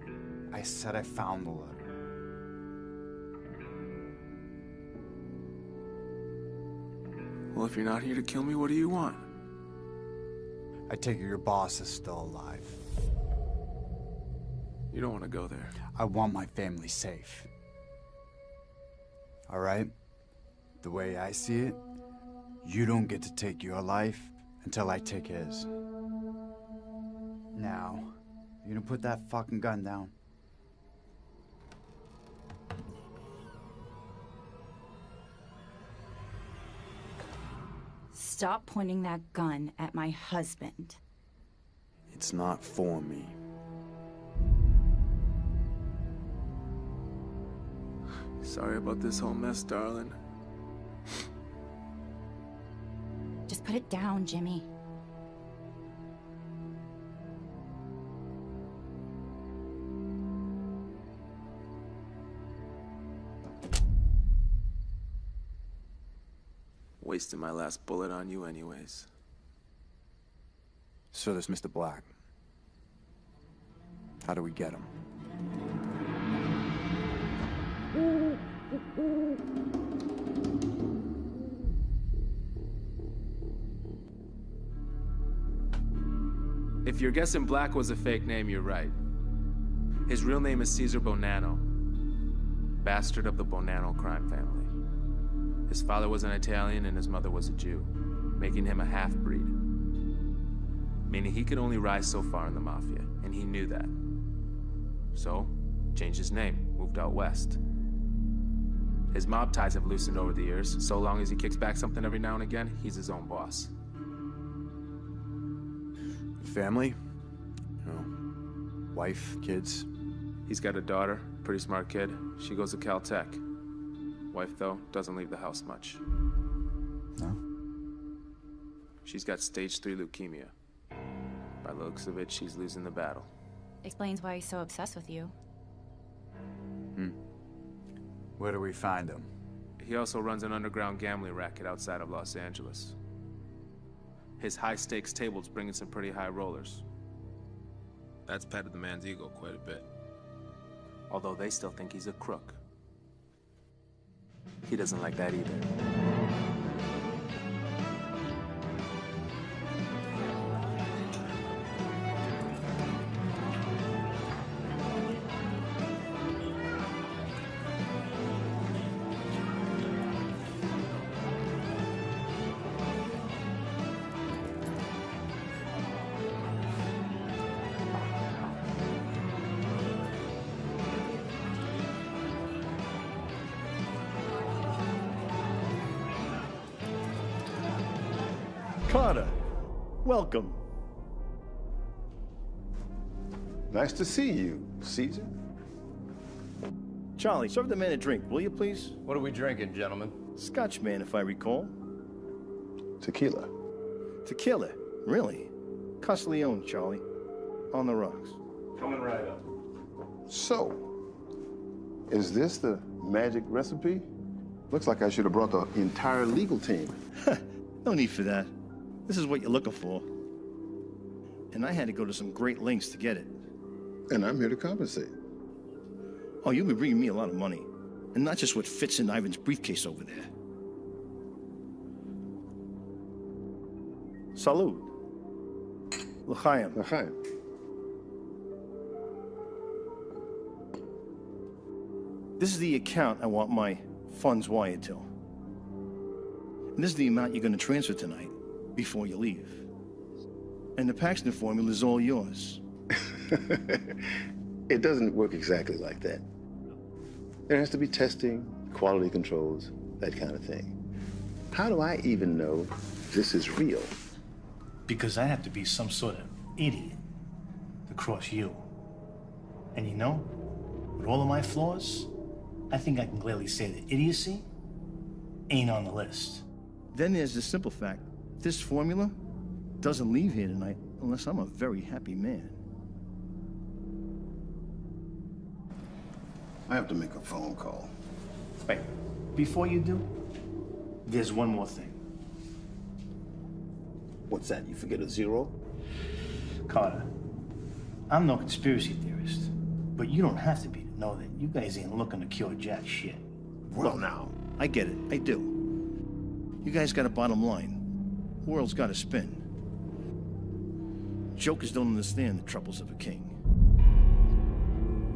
S3: I said I found the letter.
S24: Well, if you're not here to kill me, what do you want?
S3: I take it your boss is still alive.
S2: You don't want to go there.
S3: I want my family safe. All right? The way I see it, you don't get to take your life until I take his. Now, you gonna put that fucking gun down?
S8: Stop pointing that gun at my husband.
S2: It's not for me. Sorry about this whole mess, darling.
S8: Just put it down, Jimmy.
S2: Wasting my last bullet on you anyways.
S3: So there's Mr. Black. How do we get him?
S24: If you're guessing Black was a fake name, you're right. His real name is Caesar Bonanno, bastard of the Bonanno crime family. His father was an Italian and his mother was a Jew, making him a half-breed. Meaning he could only rise so far in the Mafia, and he knew that. So, changed his name, moved out west. His mob ties have loosened over the years. So long as he kicks back something every now and again, he's his own boss.
S3: Family? No. Wife, kids?
S24: He's got a daughter, pretty smart kid. She goes to Caltech. Wife, though, doesn't leave the house much.
S3: No?
S24: She's got stage 3 leukemia. By the looks of it, she's losing the battle.
S8: Explains why he's so obsessed with you.
S3: Where do we find him?
S24: He also runs an underground gambling racket outside of Los Angeles. His high-stakes tables bring in some pretty high rollers. That's petted the man's ego quite a bit. Although they still think he's a crook. He doesn't like that either.
S14: Nice to see you, Caesar.
S1: Charlie, serve the man a drink, will you please?
S28: What are we drinking, gentlemen?
S1: Scotch man, if I recall.
S14: Tequila.
S1: Tequila, really? Castiglione, Charlie. On the rocks.
S28: Coming right up.
S14: So, is this the magic recipe? Looks like I should have brought the entire legal team.
S1: No need for that. This is what you're looking for. And I had to go to some great lengths to get it.
S14: And I'm here to compensate.
S1: Oh, you'll be bringing me a lot of money. And not just what fits in Ivan's briefcase over there. Salud. L'chaim.
S14: L'chaim.
S1: This is the account I want my funds wired to. And this is the amount you're going to transfer tonight before you leave. And the Paxton formula is all yours.
S14: It doesn't work exactly like that. There has to be testing, quality controls, that kind of thing. How do I even know this is real?
S1: Because I have to be some sort of idiot to cross you. And you know, with all of my flaws, I think I can clearly say that idiocy ain't on the list. Then there's the simple fact this formula doesn't leave here tonight unless I'm a very happy man.
S14: I have to make a phone call.
S1: Wait, before you do, there's one more thing.
S14: What's that? You forget a zero?
S1: Carter, I'm no conspiracy theorist, but you don't have to be to know that you guys ain't looking to cure jack shit.
S14: Well, now.
S1: I get it. I do. You guys got a bottom line. World's got to spin.
S34: jokers don't understand the troubles of a king.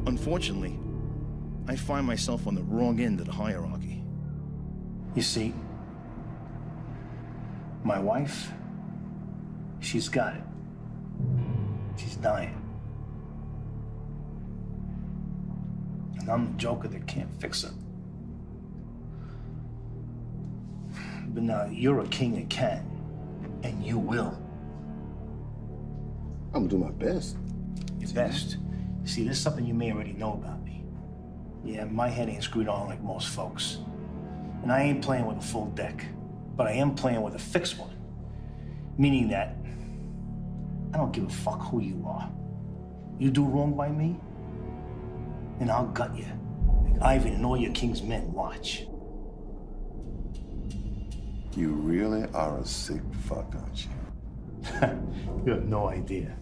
S34: Unfortunately, I find myself on the wrong end of the hierarchy.
S1: You see, my wife, she's got it. She's dying. And I'm the joker that can't fix her. But now you're a king that can, and you will.
S14: I'm gonna do my best.
S1: Your best. See, there's something you may already know about me. Yeah, my head ain't screwed on like most folks. And I ain't playing with a full deck, but I am playing with a fixed one. Meaning that I don't give a fuck who you are. You do wrong by me, and I'll gut you. Like Ivan and all your king's men watch.
S14: You really are a sick fuck, aren't you?
S1: you have no idea.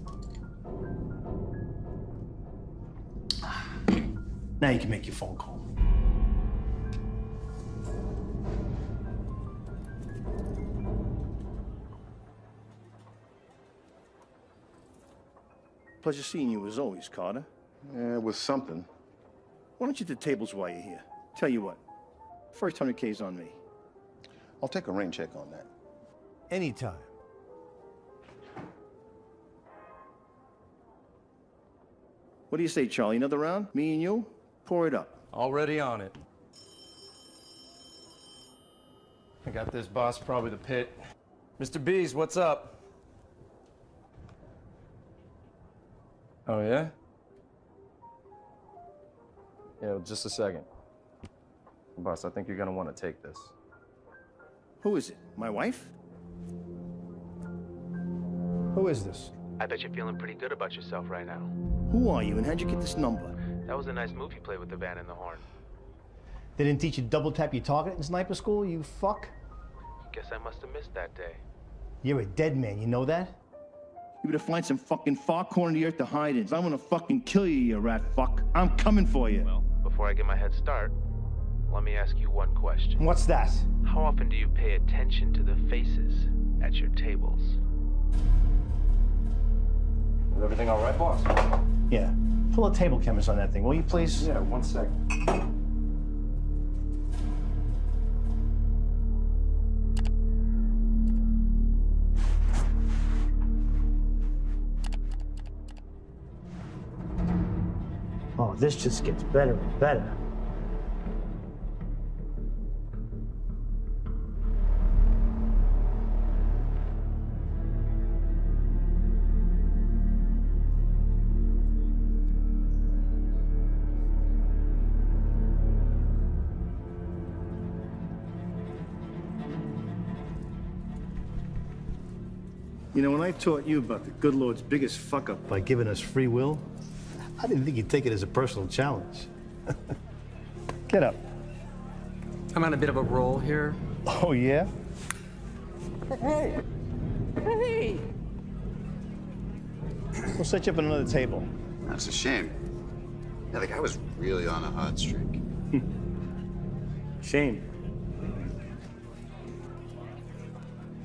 S1: Now you can make your phone call.
S34: Pleasure seeing you as always, Carter.
S14: Yeah, it was something.
S34: Why don't you do tables while you're here? Tell you what, first 100K's on me.
S14: I'll take a rain check on that.
S1: Anytime.
S34: What do you say, Charlie? Another round? Me and you? Pour it up.
S31: Already on it. I got this, boss. Probably the pit. Mr. Bees, what's up? Oh, yeah? Yeah, just a second. Boss, I think you're gonna want to take this.
S34: Who is it? My wife?
S1: Who is this?
S24: I bet you're feeling pretty good about yourself right now.
S34: Who are you and how'd you get this number?
S24: That was a nice move you played with the van and the horn.
S1: They didn't teach you double tap your target in sniper school, you fuck?
S24: Guess I must have missed that day.
S1: You're a dead man, you know that?
S34: You better find some fucking far corner of the earth to hide in. I'm gonna fucking kill you, you rat fuck. I'm coming for you.
S24: Well, before I get my head start, let me ask you one question.
S1: What's that?
S24: How often do you pay attention to the faces at your tables?
S31: Is everything all right, boss?
S1: Yeah. Pull a table cameras on that thing, will you please?
S31: Yeah, one second.
S1: Oh, this just gets better and better. You know, when I taught you about the good Lord's biggest fuck up by giving us free will, I didn't think you'd take it as a personal challenge. Get up.
S30: I'm on a bit of a roll here.
S1: Oh, yeah?
S30: Hey! Hey!
S1: We'll set you up at another table.
S3: That's a shame. Yeah, the guy was really on a hot streak.
S1: Shame.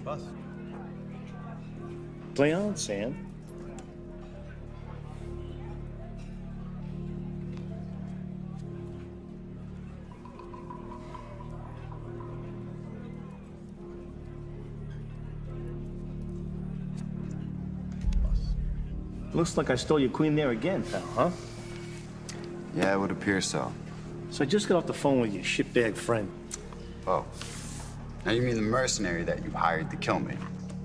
S31: Boss.
S1: Play on, Sam. Looks like I stole your queen there again, pal, huh?
S3: Yeah, it would appear so.
S1: So I just got off the phone with your shitbag friend.
S3: Oh. Now you mean the mercenary that you hired to kill me?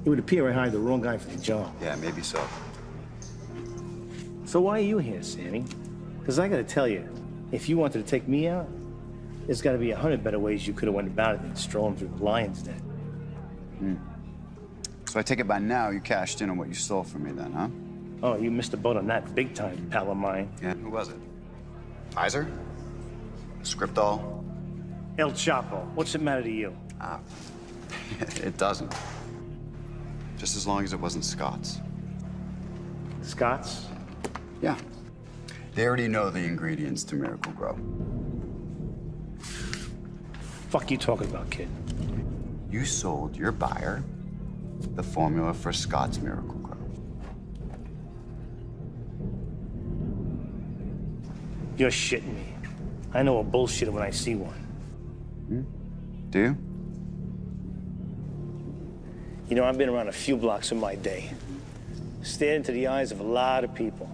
S1: It would appear I hired the wrong guy for the job.
S3: Yeah, maybe so.
S1: So why are you here, Sammy? Because I gotta tell you, if you wanted to take me out, there's gotta be a hundred better ways you could have went about it than strolling through the lion's den.
S3: Hmm. So I take it by now you cashed in on what you stole from me then, huh?
S1: Oh, you missed the boat on that big time, pal of mine.
S3: Yeah, who was it? Pfizer? Scriptol?
S1: El Chapo. What's it matter to you?
S3: Ah, it doesn't. Just as long as it wasn't Scott's.
S1: Scott's?
S3: Yeah. They already know the ingredients to Miracle-Gro.
S1: Fuck you talking about, kid?
S3: You sold your buyer the formula for Scott's Miracle-Gro.
S1: You're shitting me. I know a bullshitter when I see one. Hmm?
S3: Do you?
S1: You know, I've been around a few blocks in my day. Stared into the eyes of a lot of people.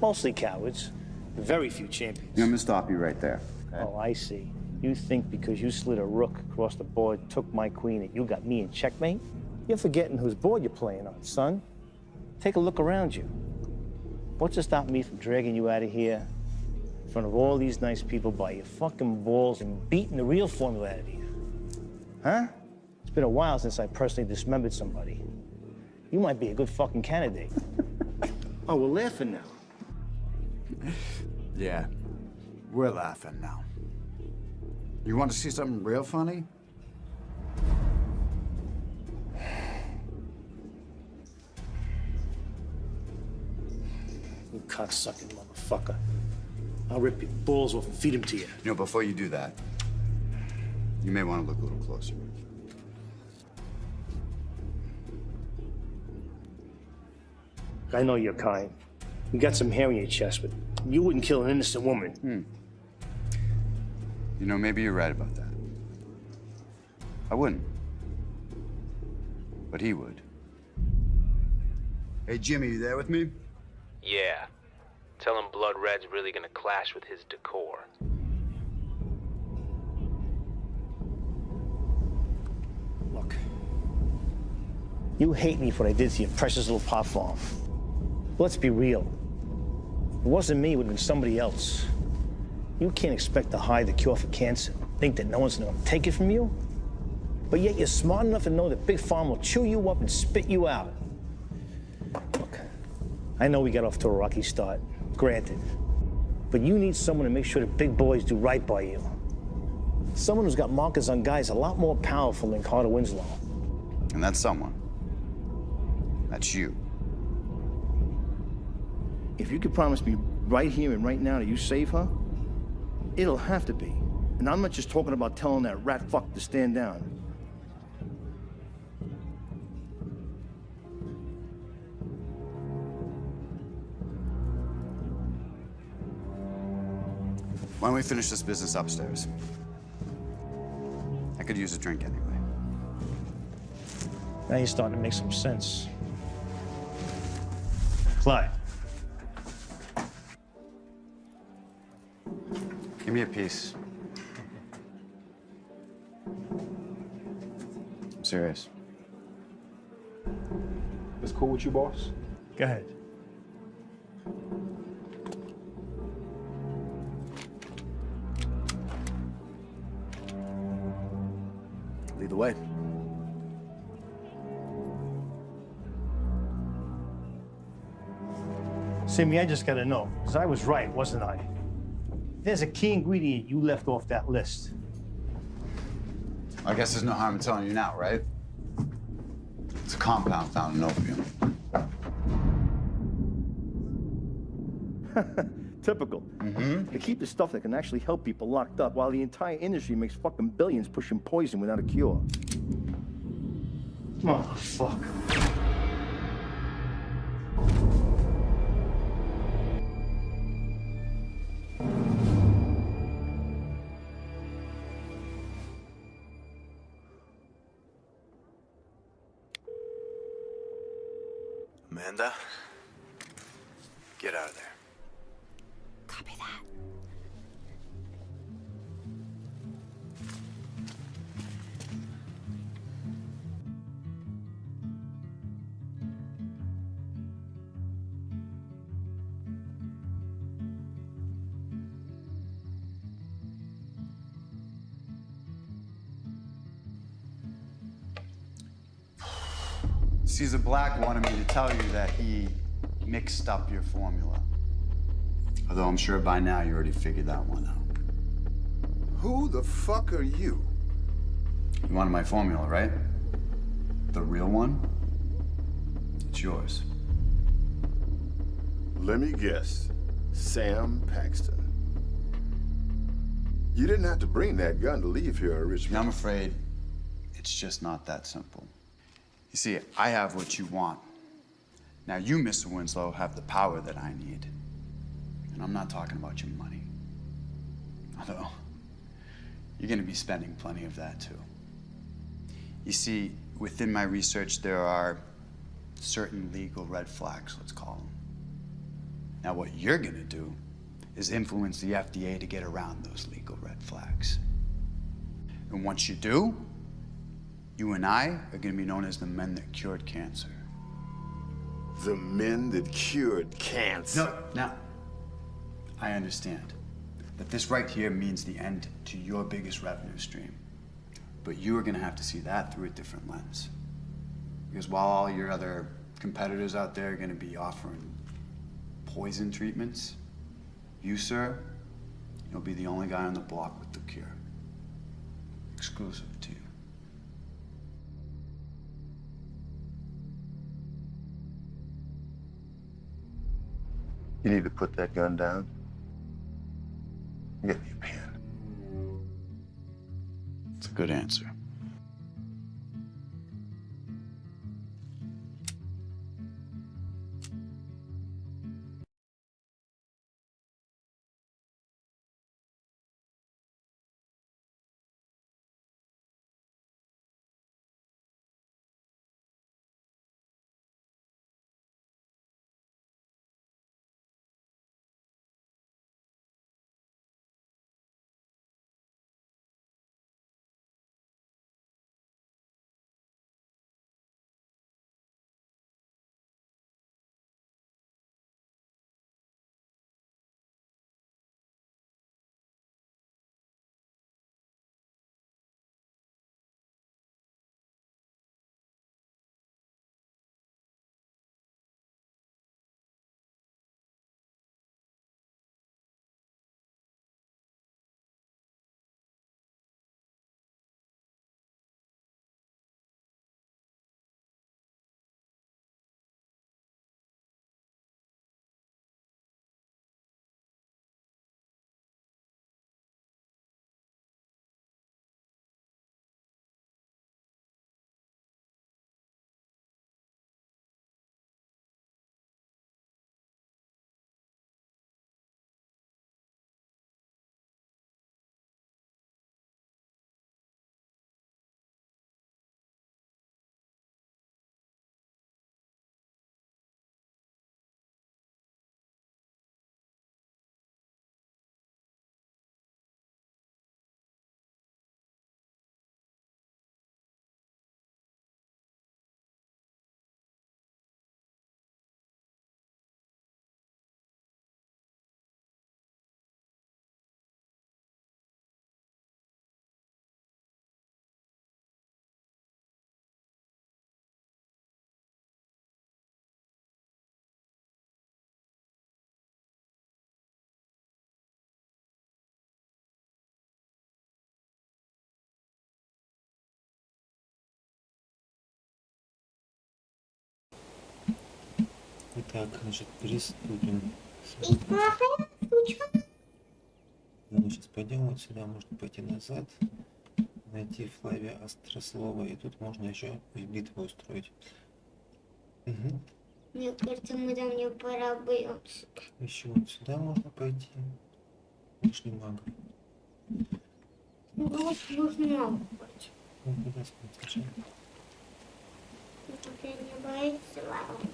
S1: Mostly cowards. Very few champions.
S3: I'm gonna stop you right there.
S1: Oh, I see. You think because you slid a rook across the board, took my queen, that you got me in checkmate? You're forgetting whose board you're playing on, son. Take a look around you. What's to stop me from dragging you out of here in front of all these nice people by your fucking balls and beating the real formula out of you? Huh? It's been a while since I personally dismembered somebody. You might be a good fucking candidate. oh, we're laughing now.
S3: Yeah, we're laughing now. You want to see something real funny?
S1: You cocksucking motherfucker. I'll rip your balls off and feed them to you.
S3: You know, before you do that, you may want to look a little closer.
S1: I know you're kind. You got some hair on your chest, but you wouldn't kill an innocent woman.
S3: Hmm. You know, maybe you're right about that. I wouldn't. But he would. Hey, Jimmy, you there with me?
S24: Yeah. Tell him Blood Red's really gonna clash with his decor.
S1: Look. You hate me for what I did to your precious little pot farm. Let's be real. If it wasn't me, it would have been somebody else. You can't expect to hide the cure for cancer. Think that no one's gonna take it from you? But yet you're smart enough to know that Big Farm will chew you up and spit you out. Look, I know we got off to a rocky start, granted. But you need someone to make sure the big boys do right by you. Someone who's got markers on guys a lot more powerful than Carter Winslow.
S3: And that's someone. That's you.
S35: If you could promise me right here and right now that you save her, it'll have to be. And I'm not just talking about telling that rat fuck to stand down.
S3: Why don't we finish this business upstairs? I could use a drink anyway.
S1: Now you're starting to make some sense. Clyde.
S3: Give me a piece. I'm serious.
S31: It's cool with you, boss?
S1: Go ahead.
S3: Lead the way.
S1: Sammy, I just gotta know, because I was right, wasn't I? There's a key ingredient you left off that list.
S3: I guess there's no harm in telling you now, right? It's a compound found in opium.
S35: Typical. Mm-hmm. They keep the stuff that can actually help people locked up while the entire industry makes fucking billions pushing poison without a cure.
S1: Motherfucker.
S8: Amanda?
S3: Mixed up your formula. Although I'm sure by now you already figured that one out.
S14: Who the fuck are you?
S3: You wanted my formula, right? The real one? It's yours.
S14: Let me guess. Sam Paxton. You didn't have to bring that gun to leave here, Richmond.
S3: I'm afraid it's just not that simple. You see, I have what you want. Now you, Mr. Winslow, have the power that I need. And I'm not talking about your money. Although, you're going to be spending plenty of that too. You see, within my research, there are certain legal red flags, let's call them. Now, what you're going to do is influence the FDA to get around those legal red flags. And once you do, you and I are going to be known as the men that cured cancer.
S14: The men that cured cancer.
S3: No, now, I understand that this right here means the end to your biggest revenue stream. But you are going to have to see that through a different lens. Because while all your other competitors out there are going to be offering poison treatments, you, sir, you'll be the only guy on the block with the cure. Exclusive to you.
S14: You need to put that gun down. Get me a pen.
S3: It's a good answer.
S20: Итак, значит, приступим. Надо сейчас пойдем вот сюда, можно пойти назад, найти Флавия Острослова, и тут можно еще битву устроить. Угу.
S36: Мне кажется, мы там не поработаемся.
S20: Еще вот сюда можно пойти. Лишний мага.
S36: Ну, вот можно быть.
S20: Ну, куда смотришь?
S36: Ты не боишься, ладно?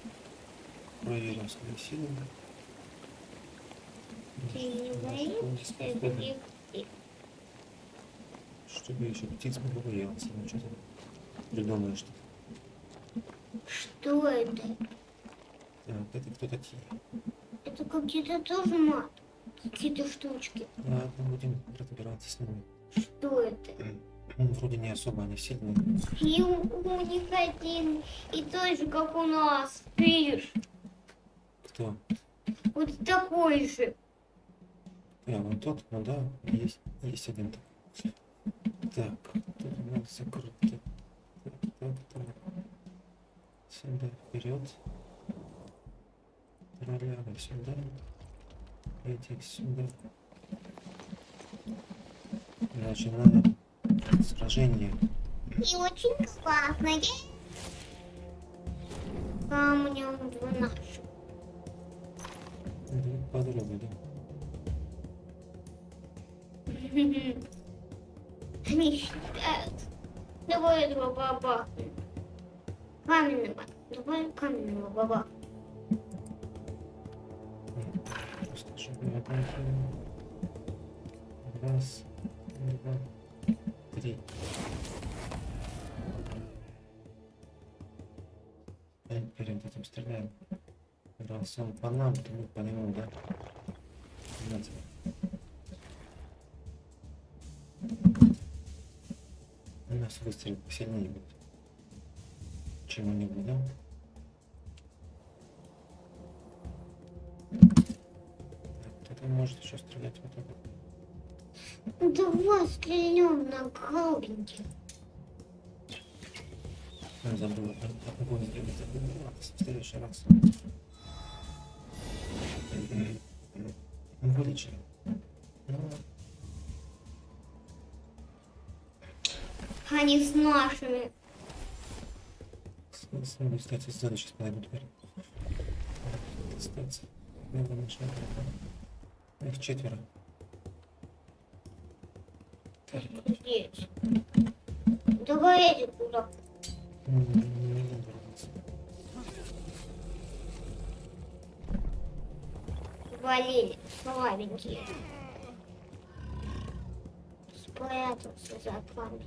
S20: Проверим свои силы. Чтобы еще птиц не побоялся. Ну что ты придумаешь что
S36: Что это?
S20: Так, это кто такие?
S36: Это какие-то тоже мат. Какие-то штучки.
S20: Ладно, будем разбираться с ними.
S36: Что это?
S20: Ну, вроде не особо они сильные.
S36: И у, у них один и тот же, как у нас. Видишь?
S20: Кто?
S36: Вот такой же.
S20: А, вот тот, ну да, есть, есть один такой. Так, тут у нас закрыто. Так, так, так. Сюда, вперед. Роляга сюда. Этих сюда. Начинаем сражение.
S36: И очень классные. Камнем 12.
S20: Direkt
S36: Они считают. Давай два баба. Каменный баба. Давай каменного баба.
S20: Просто. Раз, два, три. Перед этим а стреляем. Раз он по нам, то мы по нему, да? На тебе. У нас выстрел посильнее будет. Чему-нибудь, да? Кто-то может еще стрелять вот так. вот.
S36: Давай стрельнем на голубеньких.
S20: Я забыл, а- огонь сделать забыл. В следующий раз. Ну, вылечили. Ну,
S36: Они с нашими.
S20: с- с- ну, кстати, сзади сейчас подойдут дверь. Кстати, надо мешать. Их четверо.
S36: Здесь. Давай эти куда. свалили, слабенькие. Спрятался за
S20: пламя.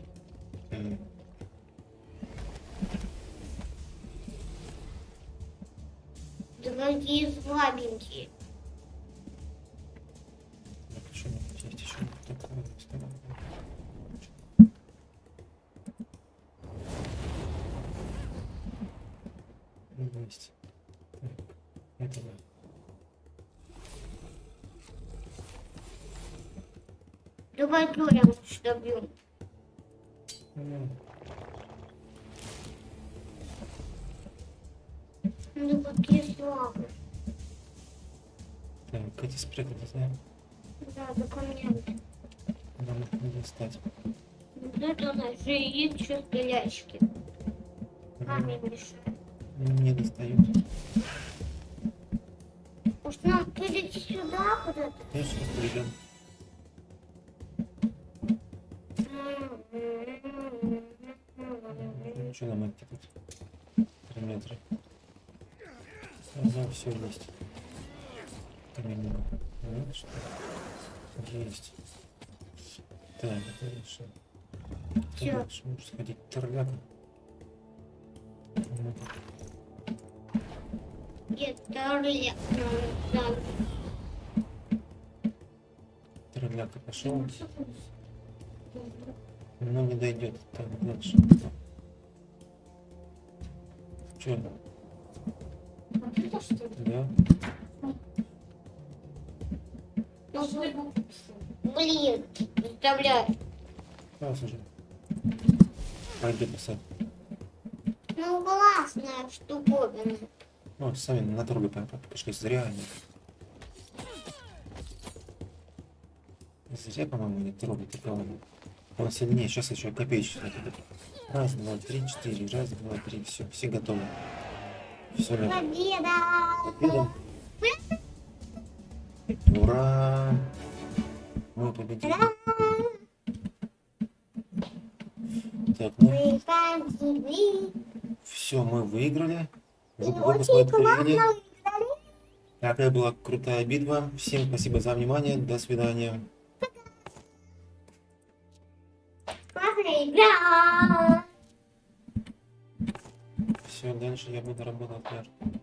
S36: другие слабенькие. Давай прям добьем.
S20: Ну,
S36: Ну какие слабые.
S20: Так, эти спрятались, да?
S36: Да, документы.
S20: Нам их не достать.
S36: Вот это ножи и еще стрелячки. Камень мешает.
S20: Не достают.
S36: Может нам перейти сюда куда-то?
S20: Я сейчас придем. что нам это тут? 3 метра. Она все есть. Там немного. Надо что. Есть. Так, это
S36: решил. Че?
S20: Дальше можно сходить
S36: торгаться.
S20: Трудняк пошел. Но не дойдет так дальше. Че?
S36: Вот это что ли?
S20: Да?
S36: Блин, представляю.
S20: Раз уже. Пойди посадь.
S36: Ну, классная штуковина.
S20: Ну, сами на трубе по- по- пошли. Зря они. Зря, по-моему, не трогать такого. Он сильнее. Сейчас еще копеечку. Раз, два, три, четыре. Раз, два, три. Все, все готовы. Все,
S36: Победа!
S20: Победа. Ура! Мы победили. Так, ну,
S36: Мы
S20: все, мы выиграли. Вы, вы
S36: Очень
S20: посмотрели
S36: классно
S20: видео.
S36: выиграли.
S20: Такая была крутая битва. Всем спасибо за внимание. До свидания. раньше я бы наработал пиар.